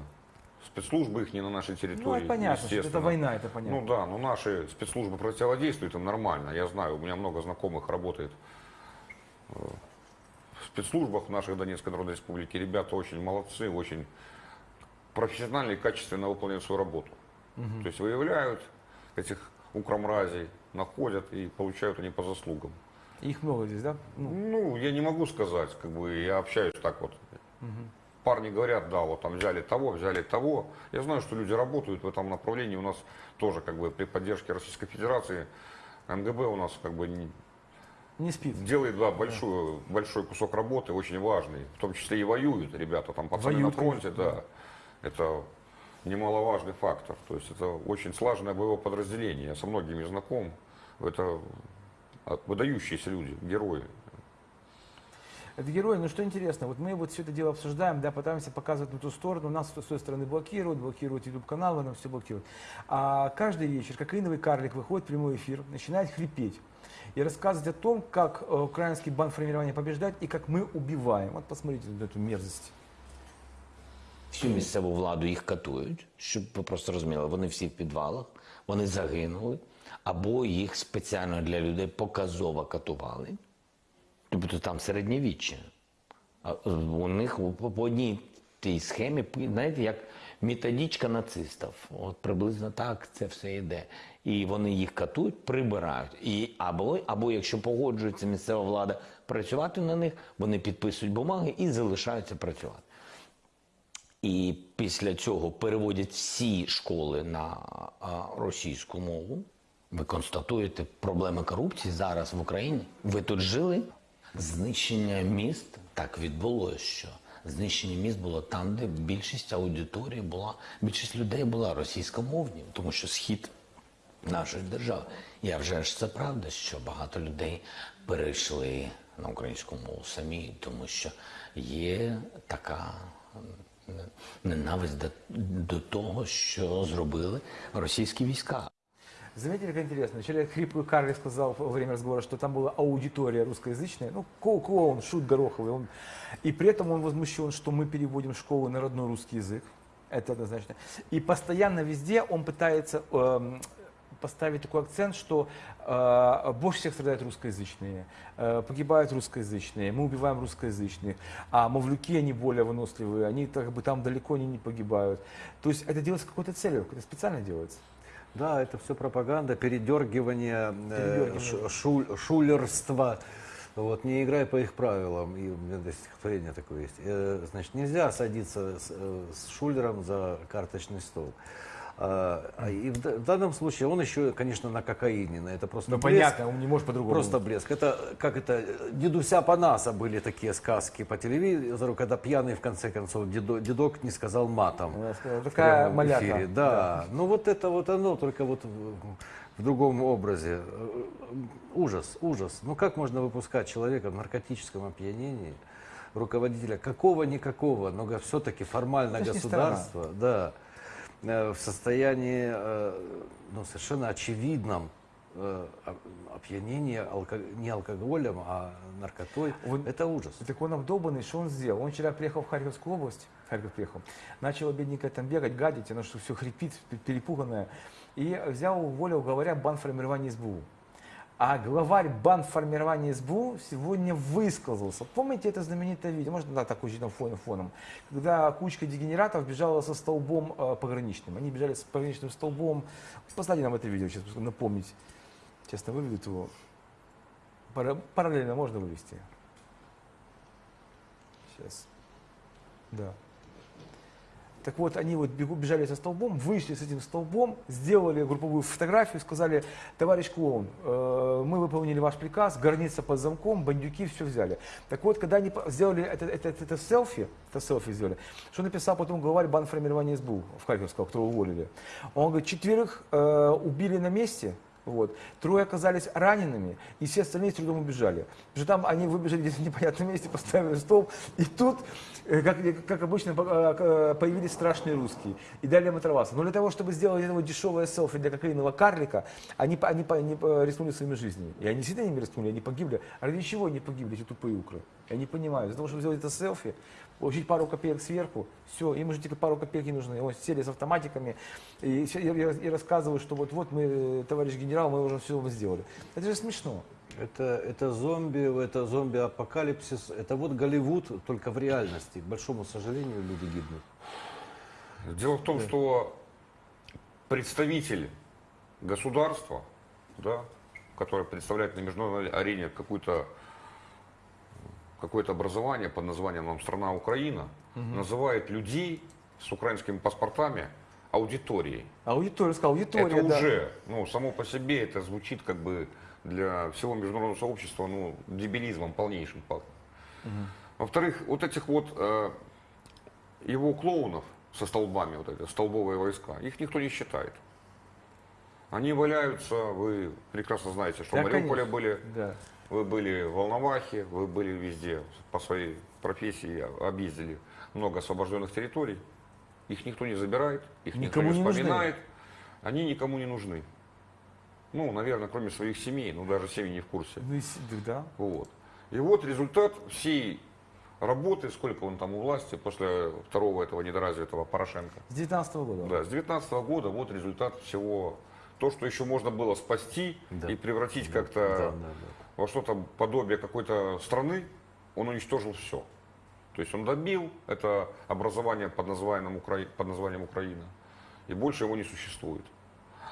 спецслужбы их не на нашей территории. Ну, это понятно, что это война, это понятно. Ну да, но наши спецслужбы противодействуют им нормально. Я знаю, у меня много знакомых работает э, в спецслужбах наших Донецкой Народной Республики. Ребята очень молодцы, очень профессионально и качественно выполняют свою работу. Мгм. То есть выявляют этих укромразей, находят и получают они по заслугам. Их много здесь, да? Ну, я не могу сказать, как бы я общаюсь так вот. Парни говорят, да, вот там взяли того, взяли того. Я знаю, что люди работают в этом направлении. У нас тоже как бы при поддержке Российской Федерации МГБ у нас как бы не- Не спит. делает да, большой, большой кусок работы, очень важный. В том числе и воюют ребята, там пацаны Воюют, на фронте, конечно, да. Это немаловажный фактор. То есть это очень слаженное боевое подразделение. Я со многими знаком. Это выдающиеся люди, герои. Это герои, но что интересно, вот мы вот все это дело обсуждаем, да, пытаемся показывать на ту сторону, нас с той стороны блокируют, блокируют YouTube-каналы, нам все блокируют. А каждый вечер кокаиновый карлик выходит в прямой эфир, начинает хрипеть и рассказывать о том, как э, украинский банд формирования побеждает и как мы убиваем. Вот посмотрите на эту мерзость. Всю місцеву владу їх катують, щоб ви просто розуміли, вони всі в підвалах, вони загинули, або їх спеціально для людей показово катували. Тобто там середньовіччя. А е, у них по одній тій схемі, знаєте, як методичка нацистів. От приблизно так це все йде. І вони їх катують, прибирають. І або, або якщо погоджується місцева влада працювати на них, вони підписують бумаги і залишаються працювати. І після цього переводять всі школи на російську мову. Ви констатуєте проблеми корупції зараз в Україні. Ви тут жили? Знищення міст так відбулося, що знищення міст було там, де більшість аудиторії була, більшість людей була російськомовні, тому що схід нашої держави. Я вже ж це правда, що багато людей перейшли на українську мову самі, тому що є така ненависть до, до того, що зробили російські війська. Заметили, как интересно? Вчера хриплый Карлик сказал во время разговора, что там была аудитория русскоязычная, ну, ко- клоун, шут гороховый. Он, и при этом он возмущен, что мы переводим школы на родной русский язык. Это однозначно. И постоянно везде он пытается эм, поставить такой акцент, что э, больше всех страдают русскоязычные, э, погибают русскоязычные, мы убиваем русскоязычных, а мавлюки, они более выносливые, они как бы там далеко они не погибают. То есть это делается какой-то целью, это специально делается. Да, это все пропаганда, передергивание, э, Передергивание. ш- шуль- шулерство. Вот, не играй по их правилам. И у меня даже стихотворение такое есть. Э, Значит, нельзя садиться с, э, с шулером за карточный стол. А, а и в, да- данном случае он еще, конечно, на кокаине, на это просто Ну, блеск. понятно, он не может по-другому. Просто блеск. Это, как это, дедуся Панаса были такие сказки по телевизору, когда пьяный, в конце концов, дедо- дедок не сказал матом. «Такая маляка». эфире. Да. ну вот это вот оно, только вот в, другом образе. Ужас, ужас. Ну как можно выпускать человека в наркотическом опьянении, руководителя какого-никакого, но все-таки формально государства, да, в состоянии э, ну, совершенно очевидном э, оп- опьянении алко- не алкоголем, а наркотой. это ужас. Так он обдолбанный, что он сделал? Он вчера приехал в Харьковскую область, в Харьков приехал, начал бедненькая там бегать, гадить, оно что все хрипит, пе- перепуганное, и взял, уволил главаря бандформирования СБУ. А главарь бандформирования СБУ сегодня высказался. Помните это знаменитое видео, может, да, так очень фоном, фоном, когда кучка дегенератов бежала со столбом э, пограничным. Они бежали с пограничным столбом. Поставьте нам это видео, сейчас напомнить. Честно, выведут его. Пара- Параллельно можно вывести. Сейчас. Да. Так вот, они вот бежали со столбом, вышли с этим столбом, сделали групповую фотографию, сказали, товарищ клоун, э, мы выполнили ваш приказ, горница под замком, бандюки все взяли. Так вот, когда они сделали это, это, это, это селфи, это селфи сделали, что написал потом главарь бандформирования СБУ в Харьковского, которого уволили. Он говорит, четверых э, убили на месте, Вот. Трое оказались ранеными, и все остальные с трудом убежали. Потому что там они выбежали где-то в непонятном месте, [laughs] поставили стол, и тут, э, как, как обычно, э, э, появились страшные русские и дали им оторваться. Но для того, чтобы сделать этого дешевое селфи для кокаинового карлика, они, они, они рискнули своими жизнями. И они действительно ними рискнули, они погибли. А ради чего они погибли, эти тупые укры? Я не понимаю. Для того, чтобы сделать это селфи, получить пару копеек сверху, все, им уже только пару копеек не нужны. Вот сели с автоматиками и, и- и- рассказывают, что вот-вот мы, товарищ генерал, мы уже все сделали. Это же смешно. Это, это зомби, это зомби-апокалипсис. Это вот Голливуд, только в реальности. К большому сожалению, люди гибнут. Дело в том, что представитель государства, да, который представляет на международной арене какую-то какое-то образование под названием нам «Страна Украина», Мгм. называет людей с украинскими паспортами аудиторией. Аудитория, сказал, аудитория, это да. уже, ну, само по себе это звучит как бы для всего международного сообщества, ну, дебилизмом полнейшим пахнет. Мгм. Во-вторых, вот этих вот э, его клоунов со столбами, вот эти столбовые войска, их никто не считает. Они валяются, вы прекрасно знаете, что Да, в Мариуполе конечно. были, Да. Вы были в Волновахе, вы были везде по своей профессии, объездили много освобожденных территорий. Их никто не забирает, их Никому никто не не нужны. вспоминает. Они никому не нужны. Ну, наверное, кроме своих семей, ну даже семьи не в курсе. Ну, и да. Вот. И вот результат всей работы, сколько он там у власти после второго этого недоразвитого Порошенко. С 19 года. Да, с 19 года вот результат всего. То, что еще можно было спасти и превратить как-то да, да, во что-то подобие какой-то страны, он уничтожил все. То есть он добил это образование под названием, Укра... под названием Украина. И больше его не существует.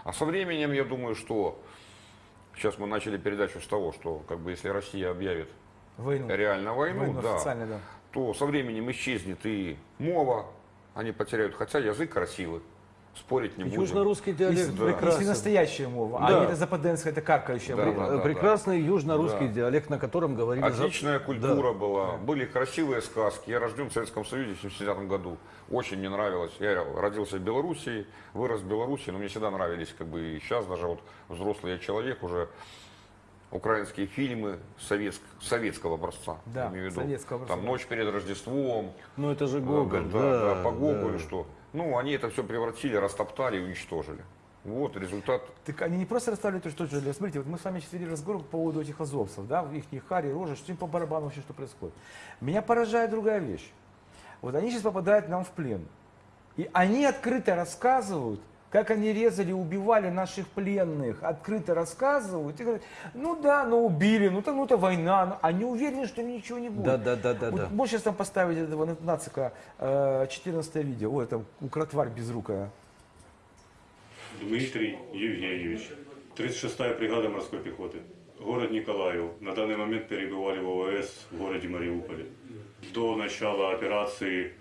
А со временем, я думаю, что сейчас мы начали передачу с того, что как бы если Россия объявит Войну. реально войну, Войну да, да. то со временем исчезнет и мова, они потеряют, хотя язык красивый, спорить не будем. Южно-русский диалект Если, прекрасен. если настоящая мова, а Да. не это западенская, это каркающая Да, мова. да, да, Прекрасный южно-русский Да. диалект, на котором говорили... за- Отличная культура Да. была, были красивые сказки. Я рожден в Советском Союзе в 70 году. Очень мне нравилось. Я родился в Белоруссии, вырос в Белоруссии, но мне всегда нравились, как бы и сейчас даже вот взрослый я человек уже украинские фильмы советск- советского образца. Да, имею в виду. советского образца. Там «Ночь перед Рождеством». Ну это же Гоголь, да, да, да, по Гоголю, да. что. Ну, они это все превратили, растоптали уничтожили. Вот результат. Так они не просто расставили то, что же. Смотрите, вот мы с вами сейчас вели разговор по поводу этих азовцев, да, их хари, рожи, что им по барабану вообще, что происходит. Меня поражает другая вещь. Вот они сейчас попадают нам в плен. И они открыто рассказывают, как они резали, убивали наших пленных, открыто рассказывают. И говорят, ну да, ну убили, ну, там, ну это война, ну, они уверены, что ничего не будет. Да, да, да, да, Вот да. Можешь сейчас там поставить этого на- нацика, э, 14 видео, ой, там укротварь безрукая. Дмитрий Евгеньевич, 36-я бригада морской пехоты. Город Николаев. На данный момент перебывали в ОВС в городе Мариуполе. До начала операции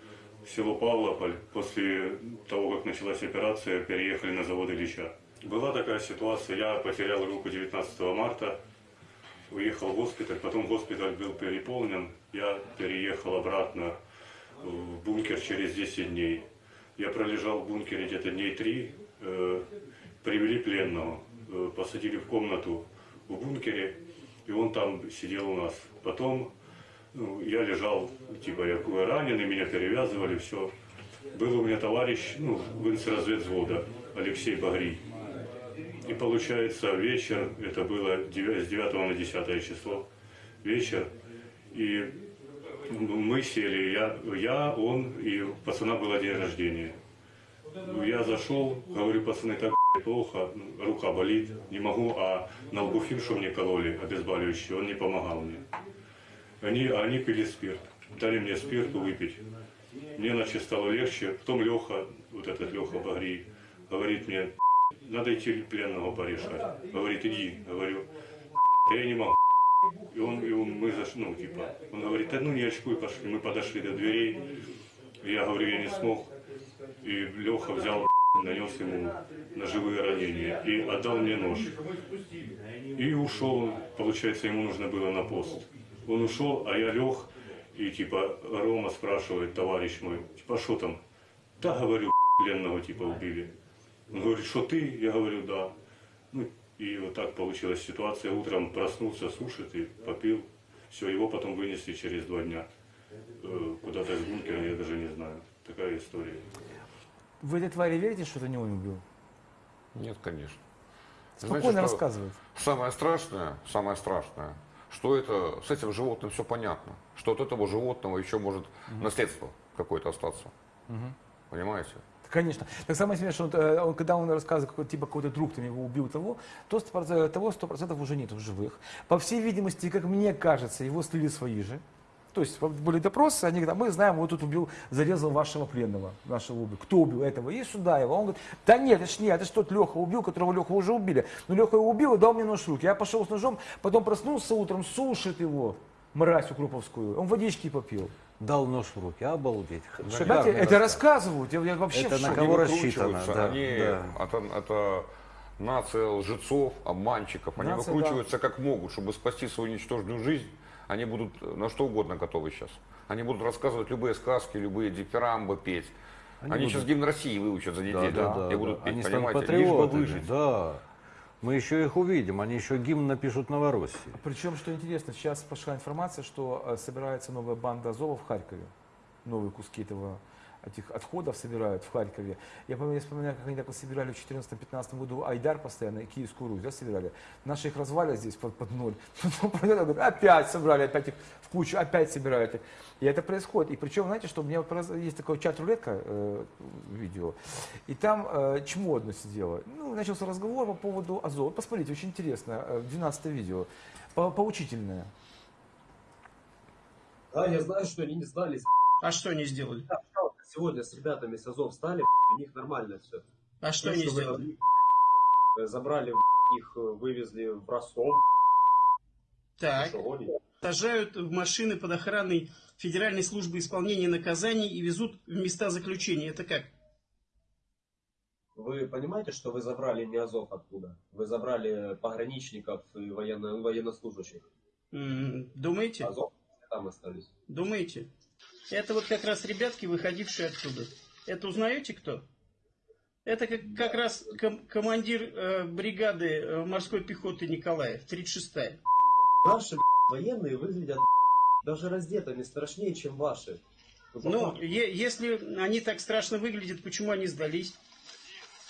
село Павлополь, после того, как началась операция, переехали на завод Ильича. Была такая ситуация, я потерял руку 19 марта, уехал в госпиталь, потом госпиталь был переполнен, я переехал обратно в бункер через 10 дней. Я пролежал в бункере где-то дней три, э, привели пленного, э, посадили в комнату в бункере, и он там сидел у нас. Потом ну, я лежал, типа я раненый, меня перевязывали, все. Был у меня товарищ, ну, в разведвзвода, Алексей Багрий. И получается вечер, это было девя- с 9 на 10 число, вечер, и мы сели, я, я, он, и пацана было день рождения. Ну, Я зашел, говорю, пацаны, так плохо, рука болит, не могу, а на албуфин, что мне кололи, обезболивающий, он не помогал мне. Они, а они пили спирт, дали мне спирту выпить. Мне, значит, стало легче. Потом Леха, вот этот Леха Багри, говорит мне, надо идти пленного порешать. Говорит, иди. Говорю, «Да я не могу. И он, и он мы зашли, ну, типа, он говорит, да ну не очкуй, пошли. Мы подошли до дверей. Я говорю, я не смог. И Леха взял, нанес ему ножевые ранения и отдал мне нож. И ушел, получается, ему нужно было на пост. Он ушел, а я лег, и типа Рома спрашивает, товарищ мой, типа, а что там? Да, говорю, пленного типа убили. Он говорит, что ты? Я говорю, да. Ну, И вот так получилась ситуация. Утром проснулся, сушит и попил. Все, его потом вынесли через два дня. Э, Куда-то из бункера, я даже не знаю. Такая история. Вы этой твари верите, что это не убил? Нет, конечно. Спокойно Знаете, рассказывает. Самое страшное, самое страшное, что это с этим животным все понятно, что от этого животного еще может наследство какое-то остаться. Мгм. Понимаете? Конечно. Так самое смешное, что э, он, когда он рассказывает, какой, типа какой-то друг там его убил того, то 100%, того 100% уже нет в живых. По всей видимости, как мне кажется, его слили свои же. То есть были допросы, они говорят, «А мы знаем, вот тут убил, зарезал вашего пленного, нашего убил. Кто убил этого? И сюда его. Он говорит, да нет, это ж не, это ж тот Леха убил, которого Леха уже убили. Но Леха его убил и дал мне нож в руки. Я пошел с ножом, потом проснулся утром, сушит его, мразь укроповскую. Он водички попил. Дал нож в руки, обалдеть. Знаете, Шикарный это рассказ. рассказывают, я, я вообще Это в на кого рассчитано, да, они, да. Это, это нация лжецов, обманщиков. Они Нация, выкручиваются как могут, чтобы спасти свою ничтожную жизнь. Они будут на что угодно готовы сейчас. Они будут рассказывать любые сказки, любые дифирамбы петь. Они, Они сейчас будут- гимн России выучат за неделю Да, да, и да, будут да. петь, Они станут понимаете, лишь бы патриотами, выжить. Да. Мы еще их увидим, они еще гимн напишут Новороссии. Причем, что интересно, сейчас пошла информация, что э, собирается новая банда Азова в Харькове. Новые куски этого этих отходов собирают в Харькове. Я помню, я вспоминаю, как они так вот собирали в 2014-2015 году Айдар постоянно и Киевскую Русь, да, собирали. Наши их развалят здесь под, под ноль. [laughs] Потом пройдет, говорят, опять собрали, опять их в кучу, опять собирают их. И это происходит. И причем, знаете, что у меня вот раз- есть такой чат-рулетка, э, видео, и там э, чмо одно сидело. Ну, начался разговор по поводу Азова. Посмотрите, очень интересно, э, 12 видео, по- поучительное. Да, я знаю, что они не сдались. А что они сделали? Да, Сегодня с ребятами с Азов стали, у них нормально все. А что они сделали? Забрали, их э, вывезли в Ростов. Так. Сажают в машины под охраной Федеральной службы исполнения наказаний и везут в места заключения. Это как? Вы понимаете, что вы забрали не Азов оттуда? Вы забрали пограничников и военно, военнослужащих. Думаете? Азов там остались. Думаете? Это вот как раз ребятки, выходившие оттуда. Это узнаете кто? Это как, как раз ком- командир э, бригады э, морской пехоты Николаев, 36-я. Наши военные выглядят даже раздетыми страшнее, чем ваши. Ну, если они так страшно выглядят, почему они сдались?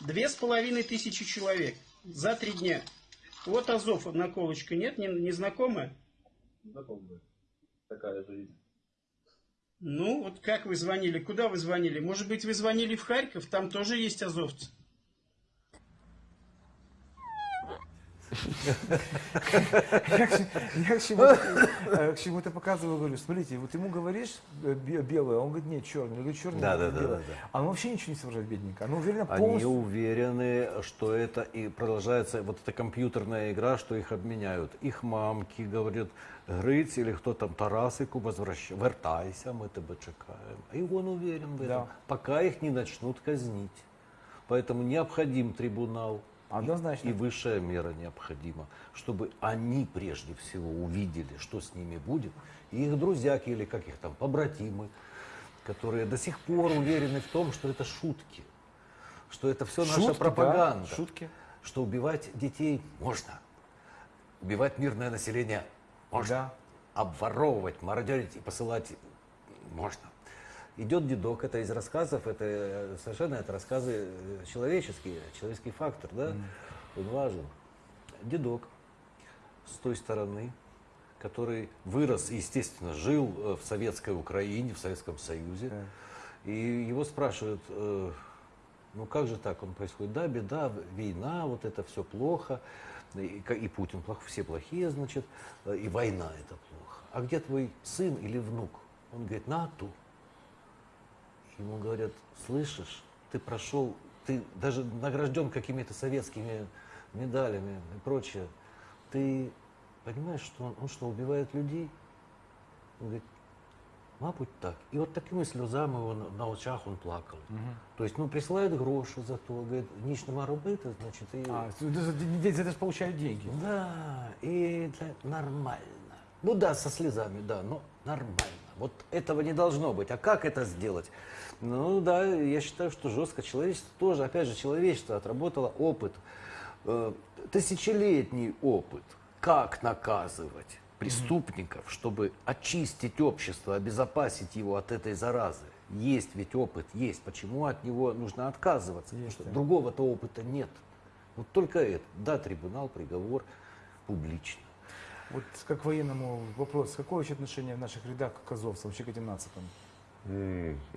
Две с половиной тысячи человек за три дня. Вот Азов, наколочка, нет, не, не знакомая? Знакомые. Такая жизнь. Ну, вот как вы звонили, куда вы звонили? Может быть, вы звонили в Харьков, там тоже есть азовцы. Я к- я к чему-то э, показываю, говорю, смотрите, вот ему говоришь э, бе- белое, а он говорит, нет, черный. Я говорю, черный, Да, да, белое. А он вообще ничего не соображает, бедненько. Она уверена Они полностью. уверены, что это и продолжается вот эта компьютерная игра, что их обменяют. Их мамки говорят, Гриць или кто там, Тарасику, возвращай, вертайся, мы тебя чекаем. И он уверен в этом, Да. пока их не начнут казнить. Поэтому необходим трибунал. Однозначно. И высшая мера необходима, чтобы они прежде всего увидели, что с ними будет, и их друзьяки или как их там, побратимы, которые до сих пор уверены в том, что это шутки, что это все наша Шутки, да, пропаганда, шутки. что убивать детей можно, убивать мирное население можно, обворовывать, мародерить и посылать можно. Идет дедок, это из рассказов, это э, совершенно это рассказы э, человеческие, человеческий фактор, да, он важен. Дедок с той стороны, который вырос, естественно, жил э, в советской Украине, в Советском Союзе, и его спрашивают, э, ну как же так он происходит? Да, беда, война, вот это все плохо, и, и Путин плох, все плохие, значит, и война это плохо. А где твой сын или внук? Он говорит, на ту Ему говорят, слышишь, ты прошел, ты даже награжден какими-то советскими медалями и прочее. Ты понимаешь, что он, он что, убивает людей? Он говорит, мабуть, так. І от такими сльозами он, на очах он плакав. Тобто, ну, присилають гроші за то, говорить, ніч нема робити, значить, і... А, за за- за это же получают деньги. Да, и это нормально. Ну да, со слезами, да, но нормально. Вот этого не должно быть. А как это сделать? Ну да, я считаю, что жестко. Человечество тоже, опять же, человечество отработало опыт э, тысячелетний опыт, как наказывать преступников, чтобы очистить общество, обезопасить его от этой заразы. Есть ведь опыт, есть. Почему от него нужно отказываться? Потому что другого-то опыта нет. Вот только это. Да, трибунал, приговор, публично. Вот как военному вопрос, какое вообще отношение в наших рядах к азовцам, вообще к этим нацикам?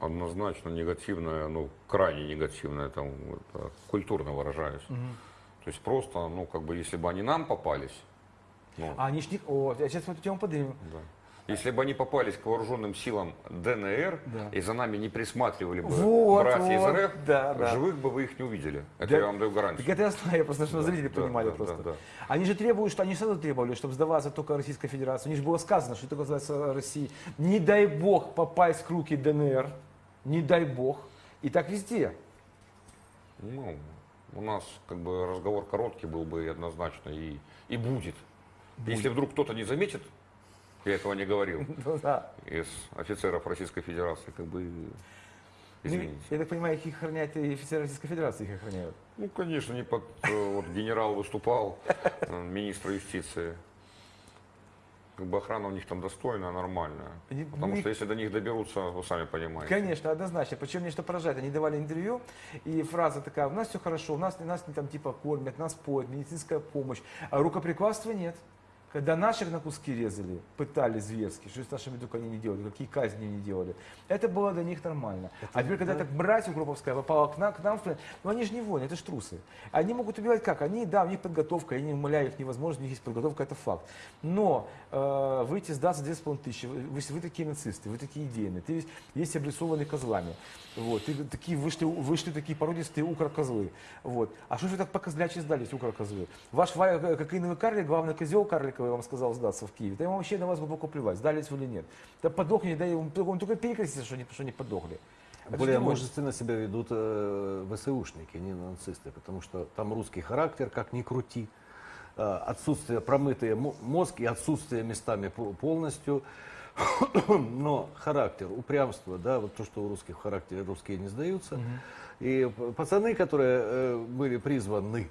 Однозначно негативное, ну, крайне негативное, там, это, культурно выражаюсь. Мгм. То есть просто, ну, как бы, если бы они нам попались, ну, А они ж не... О, я сейчас эту тему поднимем. да. Если бы они попались к вооруженным силам ДНР Да. и за нами не присматривали бы Вот, братья вот, из РФ, да, да. живых бы вы их не увидели. Это Да. я вам даю гарантию. Так это я знаю, я просто, чтобы Да, зрители да, понимали да, просто. да, да. Они же требуют, что они сразу требовали, чтобы сдаваться только Российской Федерации. У них же было сказано, что это называется России. Не дай бог попасть к руки ДНР, не дай бог. И так везде. Ну, у нас как бы разговор короткий был бы и однозначно, и, и будет. Если вдруг кто-то не заметит, я этого не говорил, [laughs] Ну да. из офицеров Российской Федерации, как бы, Ну, извините. я так понимаю, их охраняют и офицеры Российской Федерации их охраняют. Ну, конечно, не под... э, Вот генерал выступал, э, министр юстиции. Как бы охрана у них там достойная, нормальная. Потому что если до них доберутся, вы сами понимаете. Конечно, однозначно. Причем мне что поражает, они давали интервью, и фраза такая, у нас все хорошо, у нас, нас не там типа кормят, нас поют, медицинская помощь, а рукоприкладства нет. Когда наших на куски резали, пытали зверски, что с нашими только они не делали, какие казни они делали, это было для них нормально. а теперь, когда да. так братья Укроповская попала к нам, к нам ну они же не воины, это ж трусы. Они могут убивать как? Они, да, у них подготовка, я не умоляю их невозможно, у них есть подготовка, это факт. Но э, выйти сдаться 2,5 тысячи, вы, вы, вы такие нацисты, вы такие идейные, ты весь, есть обрисованный козлами. Вот, ты такие вышли, вышли такие породистые укрокозлы. Вот. А что же вы так по-козлячьи сдались, укрокозлы? Ваш ва- э, кокаиновый карлик, главный козел карликовый вам сказал сдаться в Киеве. Да ему вообще на вас глубоко плевать, сдались вы или нет. Да подохните, да и он, только перекрестится, что не, что не подохли. Это Более же не мужественно себя ведут э, ВСУшники, не нацисты, потому что там русский характер, как ни крути, э, отсутствие промытый мо- мозг и отсутствие местами по- полностью, [coughs] но характер, упрямство, да, вот то, что у русских в характере русские не сдаются. И п- пацаны, которые э, были призваны,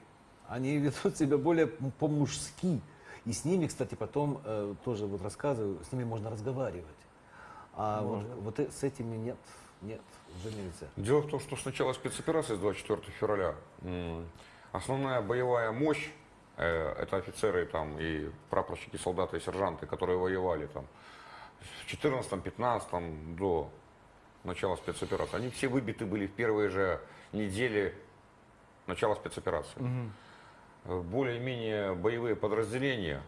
они [laughs] ведут себя более по-мужски. И с ними, кстати, потом э, тоже вот рассказываю, с ними можно разговаривать. А вот, Можно. вот э- с этими нет, нет, уже нельзя. Дело в том, что с начала спецоперации, с 24 февраля, основная боевая мощь, э, это офицеры там и прапорщики, солдаты и сержанты, которые воевали там в 14-15 до начала спецоперации. Они все выбиты были в первые же недели начала спецоперации. Э, Более-менее боевые подразделения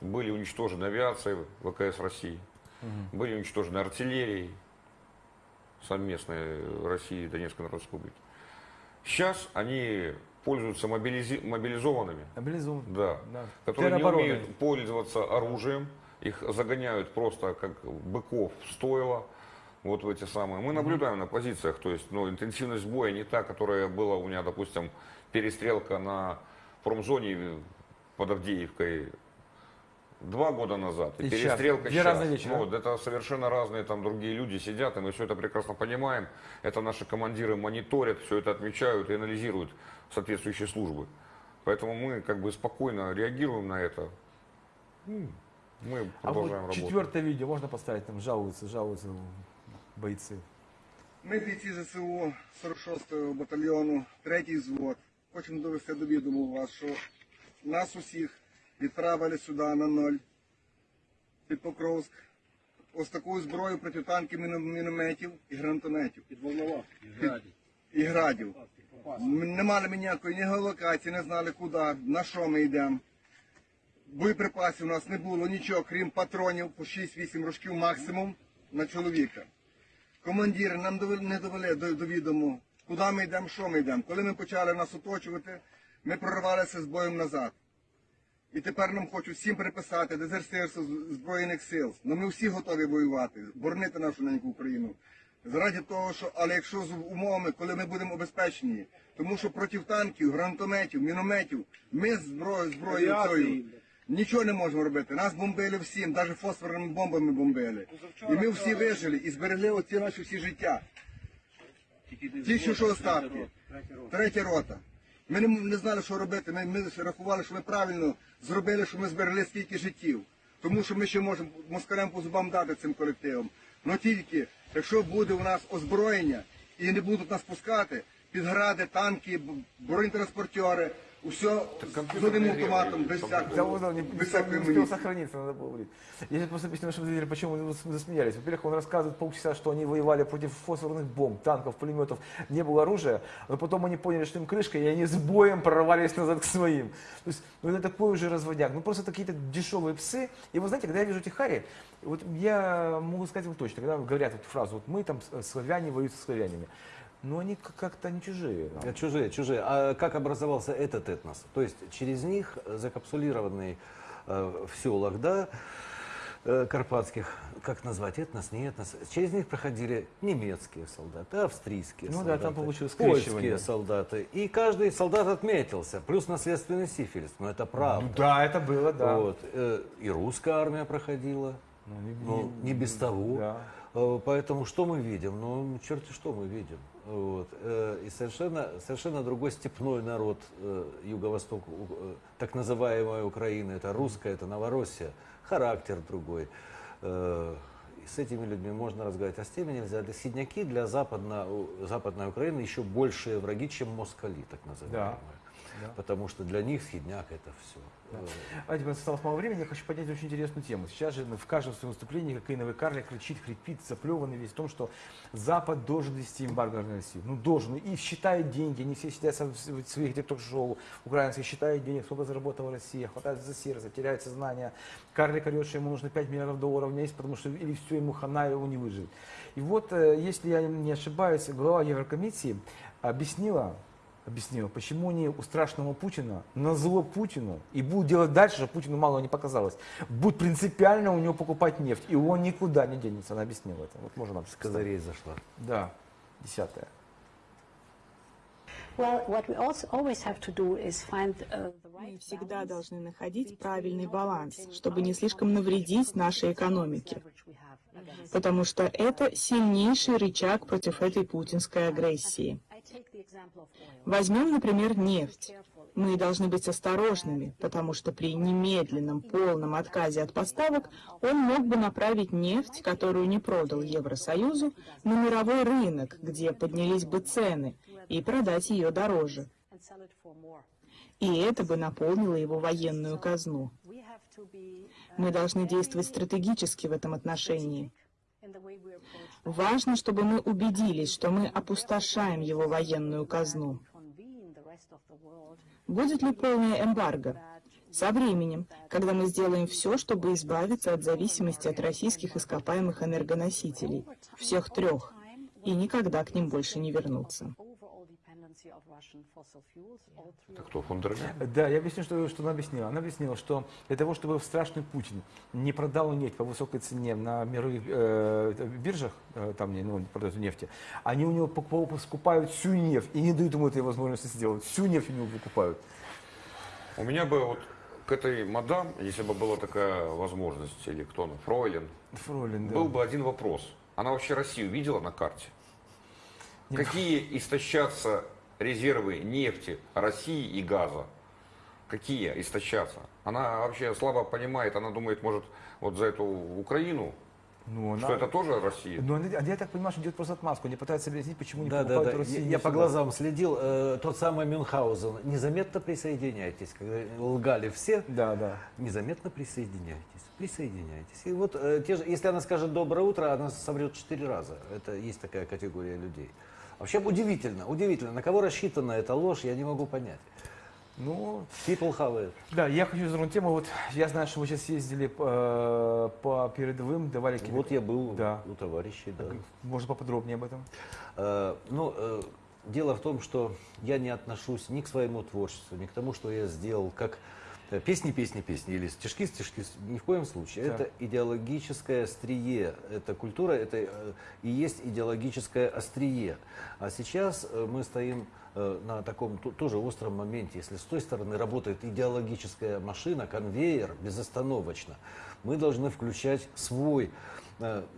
были уничтожены авиацией ВКС России, Мгм. были уничтожены артиллерией совместной России и Донецкой Народной Республики. Сейчас они пользуются мобилизи- мобилизованными, Мобилизованы. да, Да. которые не умеют пользоваться оружием, их загоняют просто как быков в стойло, вот в эти самые. Мы наблюдаем на позициях, то есть ну, интенсивность боя не та, которая была у меня, допустим, перестрелка на промзоне под Авдеевкой два года назад. И, И щас. перестрелка Две сейчас. разные вещи, да? Вот, это совершенно разные там другие люди сидят, и мы все это прекрасно понимаем. Это наши командиры мониторят, все это отмечают и анализируют соответствующие службы. Поэтому мы как бы спокойно реагируем на это. М, Мы А продолжаем вот работать. четвертое видео можно поставить, там жалуются, жалуются бойцы. Ми бійці ЗСУ 46-го батальйону, третій взвод. Хочемо довести до відому вас, що нас усіх відправили сюди на ноль під Покровськ. Ось таку зброю протитанків, міно- мінометів і гранатометів. Під Волнова. І градів. М- Не мали ми ніякої ні геолокації, не знали куди, на що ми йдемо. Боєприпасів у нас не було нічого, крім патронів по 6-8 рожків максимум на чоловіка. Командири нам довели- не довели до, до відому, куди ми йдемо, що ми йдемо. Коли ми почали нас оточувати, ми прорвалися з боєм назад. І тепер нам хочуть всім приписати дезертирство Збройних сил. Ну ми всі готові воювати, боронити нашу неньку Україну. Заради того, що, але якщо з умовами, коли ми будемо обезпечені, тому що проти танків, гранатометів, мінометів, ми з зброєю, зброєю нічого не можемо робити. Нас бомбили всім, навіть фосфорними бомбами бомбили. І ми всі вижили і зберегли оці наші всі життя. Ті, що що оставки. Третя рота. Ми не, не знали, що робити. Ми, ми рахували, що ми правильно зробили, що ми зберегли стільки життів. Тому що ми ще можемо москалям по зубам дати цим колективам. Но тільки, якщо буде у нас озброєння і не будуть нас пускати, підгради, танки, бронетранспортери, усе з одним автоматом, без Да, всякого, он не, без не, всякої не успел амуніції. сохраниться, надо было говорить. Я сейчас просто объясню, чтобы видели, почему мы засмеялись. Во-первых, он рассказывает полчаса, что они воевали против фосфорных бомб, танков, пулеметов, не было оружия, но потом они поняли, что им крышка, и они с боем прорвались назад к своим. То есть, ну это такой уже разводяк. Ну просто какие-то дешевые псы. И вы знаете, когда я вижу этих Хари, вот я могу сказать вам точно, когда говорят эту фразу, вот мы там с- славяне воюют со славянами, но они к- как-то не чужие. нам. Э, Чужие, чужие. А как образовался этот этнос? То есть через них, закапсулированный э, в селах, да, э, карпатских, как назвать, этнос, не этнос, через них проходили немецкие солдаты, австрийские Ну да, солдаты, там получилось польские солдаты. И каждый солдат отметился, плюс наследственный сифилис, но это правда. Ну да, это было, да. Вот. э, И русская армия проходила, не- ну, не без того. Да. Э, Поэтому что мы видим? Ну, черти что мы видим. Вот. Э, И совершенно, совершенно другой степной народ э, юго-восток, э, так называемая Украина. Это русская, это Новороссия. Характер другой. И с этими людьми можно разговаривать, а с теми нельзя. Сидняки для западно, западной Украины еще большие враги, чем москали, так называемые. Да. Потому что для них схидняк это все. А теперь осталось мало времени, я хочу поднять очень интересную тему. Сейчас же в каждом своем выступлении кокаиновый карлик кричит, хрипит, заплеванный весь в том, что Запад должен вести эмбарго на Россию. Ну, должен. И считает деньги, они все сидят в своих где ток-шоу украинских, считают денег, сколько заработала Россия, хватает за сердце, теряет сознание. Карлик орет, что ему нужно 5 миллиардов долларов в месяц, потому что или все ему хана, его не выживет. И вот, э, если я не ошибаюсь, глава Еврокомиссии объяснила, объяснила, почему они у страшного Путина на зло Путину и будут делать дальше, чтобы Путину мало не показалось. Будут принципиально у него покупать нефть, и он никуда не денется. Она объяснила это. Вот можно нам С козырей зашла. Да, find uh, Мы всегда должны находить правильный баланс, чтобы не слишком навредить нашей экономике. Потому что это сильнейший рычаг против этой путинской агрессии. Возьмем, например, нефть. Мы должны быть осторожными, потому что при немедленном полном отказе от поставок он мог бы направить нефть, которую не продал Евросоюзу, на мировой рынок, где поднялись бы цены, и продать ее дороже. И это бы наполнило его военную казну. Uh, Мы должны действовать стратегически в этом отношении. Важно, чтобы мы убедились, что мы опустошаем его военную казну. Будет ли полное эмбарго? Со временем, когда мы сделаем все, чтобы избавиться от зависимости от российских ископаемых энергоносителей, всех трех, и никогда к ним больше не вернуться. Это кто, фон дер Ляйен? Да, я объясню, что, что она объяснила. Она объяснила, что для того, чтобы страшный Путин не продал нефть по высокой цене на мировых э, биржах, э, там не, ну, продают нефти, они у него покупают, всю нефть и не дают ему этой возможности сделать. Всю нефть у него покупают. У меня бы вот к этой мадам, если бы была такая возможность, или кто она, Фройлен, Фройлен, да. был бы один вопрос. Она вообще Россию видела на карте? Какие истощатся резервы нефти России и газа? Какие истощатся? Она вообще слабо понимает, она думает, может, вот за эту Украину, Ну, она- что это тоже Россия? Ну, она- я так понимаю, что делает просто отмазку. Они пытаются объяснить, почему не Да, да, покупают да. в России Я, я по глазам следил. Э, тот самый Мюнхгаузен. Незаметно присоединяйтесь. Когда лгали все, да, да. незаметно присоединяйтесь. Присоединяйтесь. И вот э, те же, если она скажет доброе утро, она соврет четыре раза. Это есть такая категория людей. Вообще удивительно, удивительно. На кого рассчитана эта ложь, я не могу понять. Ну, People have it. Да, я хочу затронуть тему. Вот я знаю, что вы сейчас ездили э, по передовым, давали какие-то- Вот я был да. у товарищей, да. Можно поподробнее об этом? Э, Ну, э, дело в том, что я не отношусь ни к своему творчеству, ни к тому, что я сделал, как песни, песни, песни или стишки, стишки, ни в коем случае. Так. Это идеологическое острие, это культура, это э, и есть идеологическое острие. А сейчас э, мы стоим э, на таком тоже остром моменте. Если с той стороны работает идеологическая машина, конвейер безостановочно, мы должны включать свой,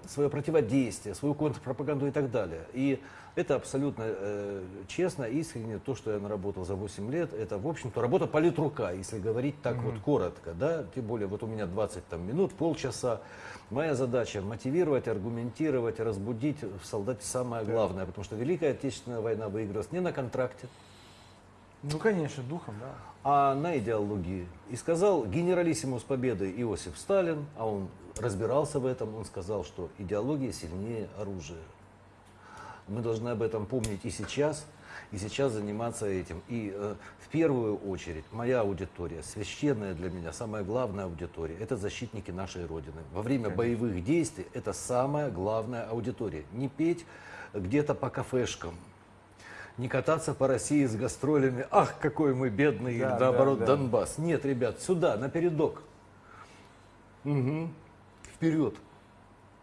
свое противодействие, свою контрпропаганду и так далее. И Это абсолютно э, честно, искренне. То, что я наработал за 8 лет, это, в общем-то, работа политрука, если говорить так вот коротко. Да? Тем более, вот у меня 20 там, минут, полчаса. Моя задача мотивировать, аргументировать, разбудить в солдате самое главное. Потому что Великая Отечественная война выигралась не на контракте, Ну, конечно, духом, да. а на идеологии. И сказал генералиссимус победы Иосиф Сталин, а он разбирался в этом, он сказал, что идеология сильнее оружия. Мы должны об этом помнить и сейчас, и сейчас заниматься этим. И э, в первую очередь моя аудитория, священная для меня, самая главная аудитория, это защитники нашей Родины. Во время Конечно. боевых действий это самая главная аудитория. Не петь где-то по кафешкам, не кататься по России с гастролями. Ах, какой мы бедный, Да, или наоборот, да, да. Донбасс. Нет, ребят, сюда, на передок. Мгм. Вперед.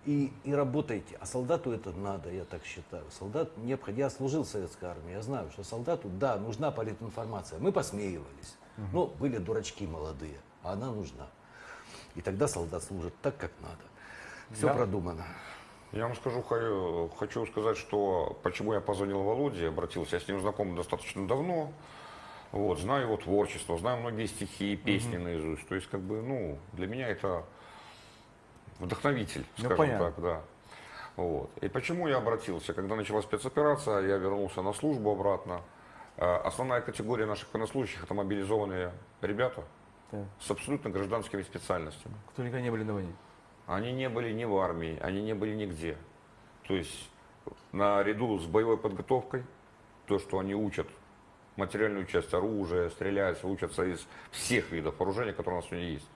И, и работайте. А солдату это надо, я так считаю. Солдат необходим. Я служил в советской армии, я знаю, что солдату, да, нужна политинформация. Мы посмеивались. Ну, были дурачки молодые, а она нужна. И тогда солдат служит так, как надо. Все Да. продумано. Я вам скажу, хочу сказать, что почему я позвонил Володе, обратился, я с ним знаком достаточно давно, вот, знаю его творчество, знаю многие стихи и песни наизусть, то есть, как бы, ну, для меня это вдохновитель, Ну, скажем понятно. так, да. Вот. И почему я обратился? Когда началась спецоперация, я вернулся на службу обратно. Э, Основная категория наших военнослужащих это мобилизованные ребята Да. с абсолютно гражданскими специальностями. Кто никогда не были на войне. Они не были ни в армии, они не были нигде. То есть наряду с боевой подготовкой, то, что они учат материальную часть оружия, стреляются, учатся из всех видов вооружения, которые у нас сегодня есть.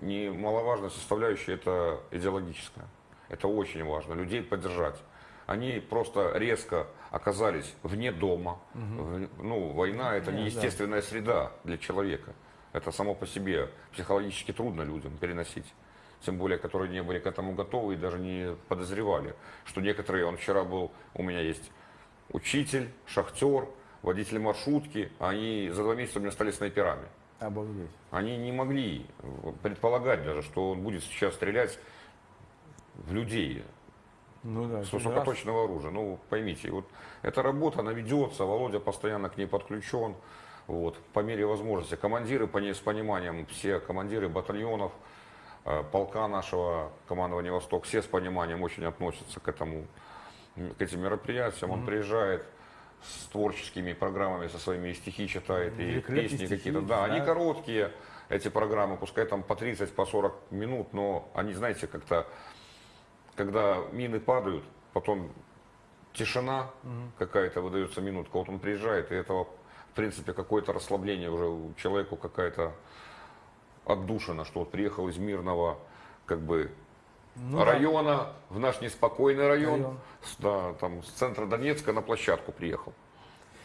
Немаловажная составляющая это идеологическая. Это очень важно, людей поддержать. Они просто резко оказались вне дома. В- ну, война это Да, не да. естественная среда для человека. Это само по себе психологически трудно людям переносить. Тем более, которые не были к этому готовы и даже не подозревали, что некоторые, он вчера был, у меня есть учитель, шахтер, водитель маршрутки, они за два месяца у меня стали снайперами. Обалдеть. Они не могли предполагать даже, что он будет сейчас стрелять в людей Ну да. с высокоточного оружия. Ну, поймите, вот эта работа, она ведется, Володя постоянно к ней подключен. Вот, по мере возможности. Командиры по ней с пониманием, все командиры батальонов, э, полка нашего командования «Восток», все с пониманием очень относятся к этому, к этим мероприятиям. Он Мгм. приезжает с творческими программами, со своими стихи читает, и песни какие-то. Да, они да. короткие, эти программы, пускай там по 30, по 40 минут, но они, знаете, как-то когда мины падают, потом тишина Мгм. какая-то выдается минутка, вот он приезжает, и этого, в принципе, какое-то расслабление уже у человеку какая-то отдушина, что вот приехал из мирного, как бы, Ну да. района в наш неспокойный район, Район. с- да, там, с центра Донецка на площадку приехал.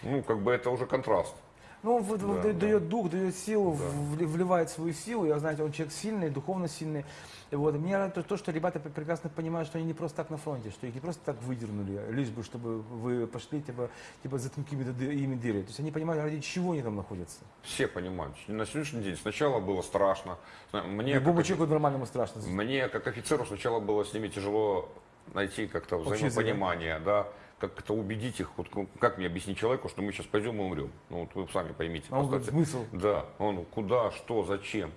Ну, как бы это уже контраст. Ну, вот Да, да- да. дает дух, дает силу, вли- вливает свою силу. Я, знаете, он человек сильный, духовно сильный. И вот, мне нравится то, что ребята пр- прекрасно понимают, что они не просто так на фронте, что их не просто так выдернули, лишь бы, чтобы вы пошли, типа, типа за ды- ими дыры. То есть они понимают, ради чего они там находятся. Все понимают. На сегодняшний день сначала было страшно. Мне, Любому как, человеку нормальному страшно. мне, как офицеру, сначала было с ними тяжело найти как-то взаимопонимание, да, как-то убедить их, вот ну, как мне объяснить человеку, что мы сейчас пойдем и умрем. Ну, вот вы сами поймите. А он говорит, смысл? Да, он куда, что, зачем.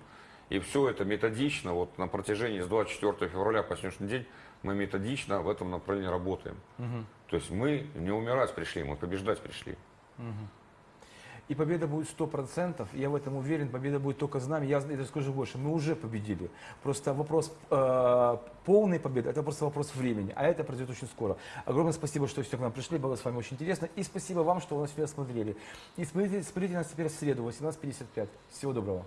И все это методично, вот на протяжении с 24 февраля по сегодняшний день мы методично в этом направлении работаем. Мгм. То есть мы не умирать пришли, мы побеждать пришли. Мгм. И победа будет 100%, я в этом уверен, победа будет только за нами. Я это скажу больше, мы уже победили. Просто вопрос э, полной победы, это просто вопрос времени, а это произойдет очень скоро. Огромное спасибо, что все к нам пришли, было с вами очень интересно. И спасибо вам, что вы нас всегда смотрели. И смотрите, смотрите нас теперь в среду, 18.55. Всего доброго.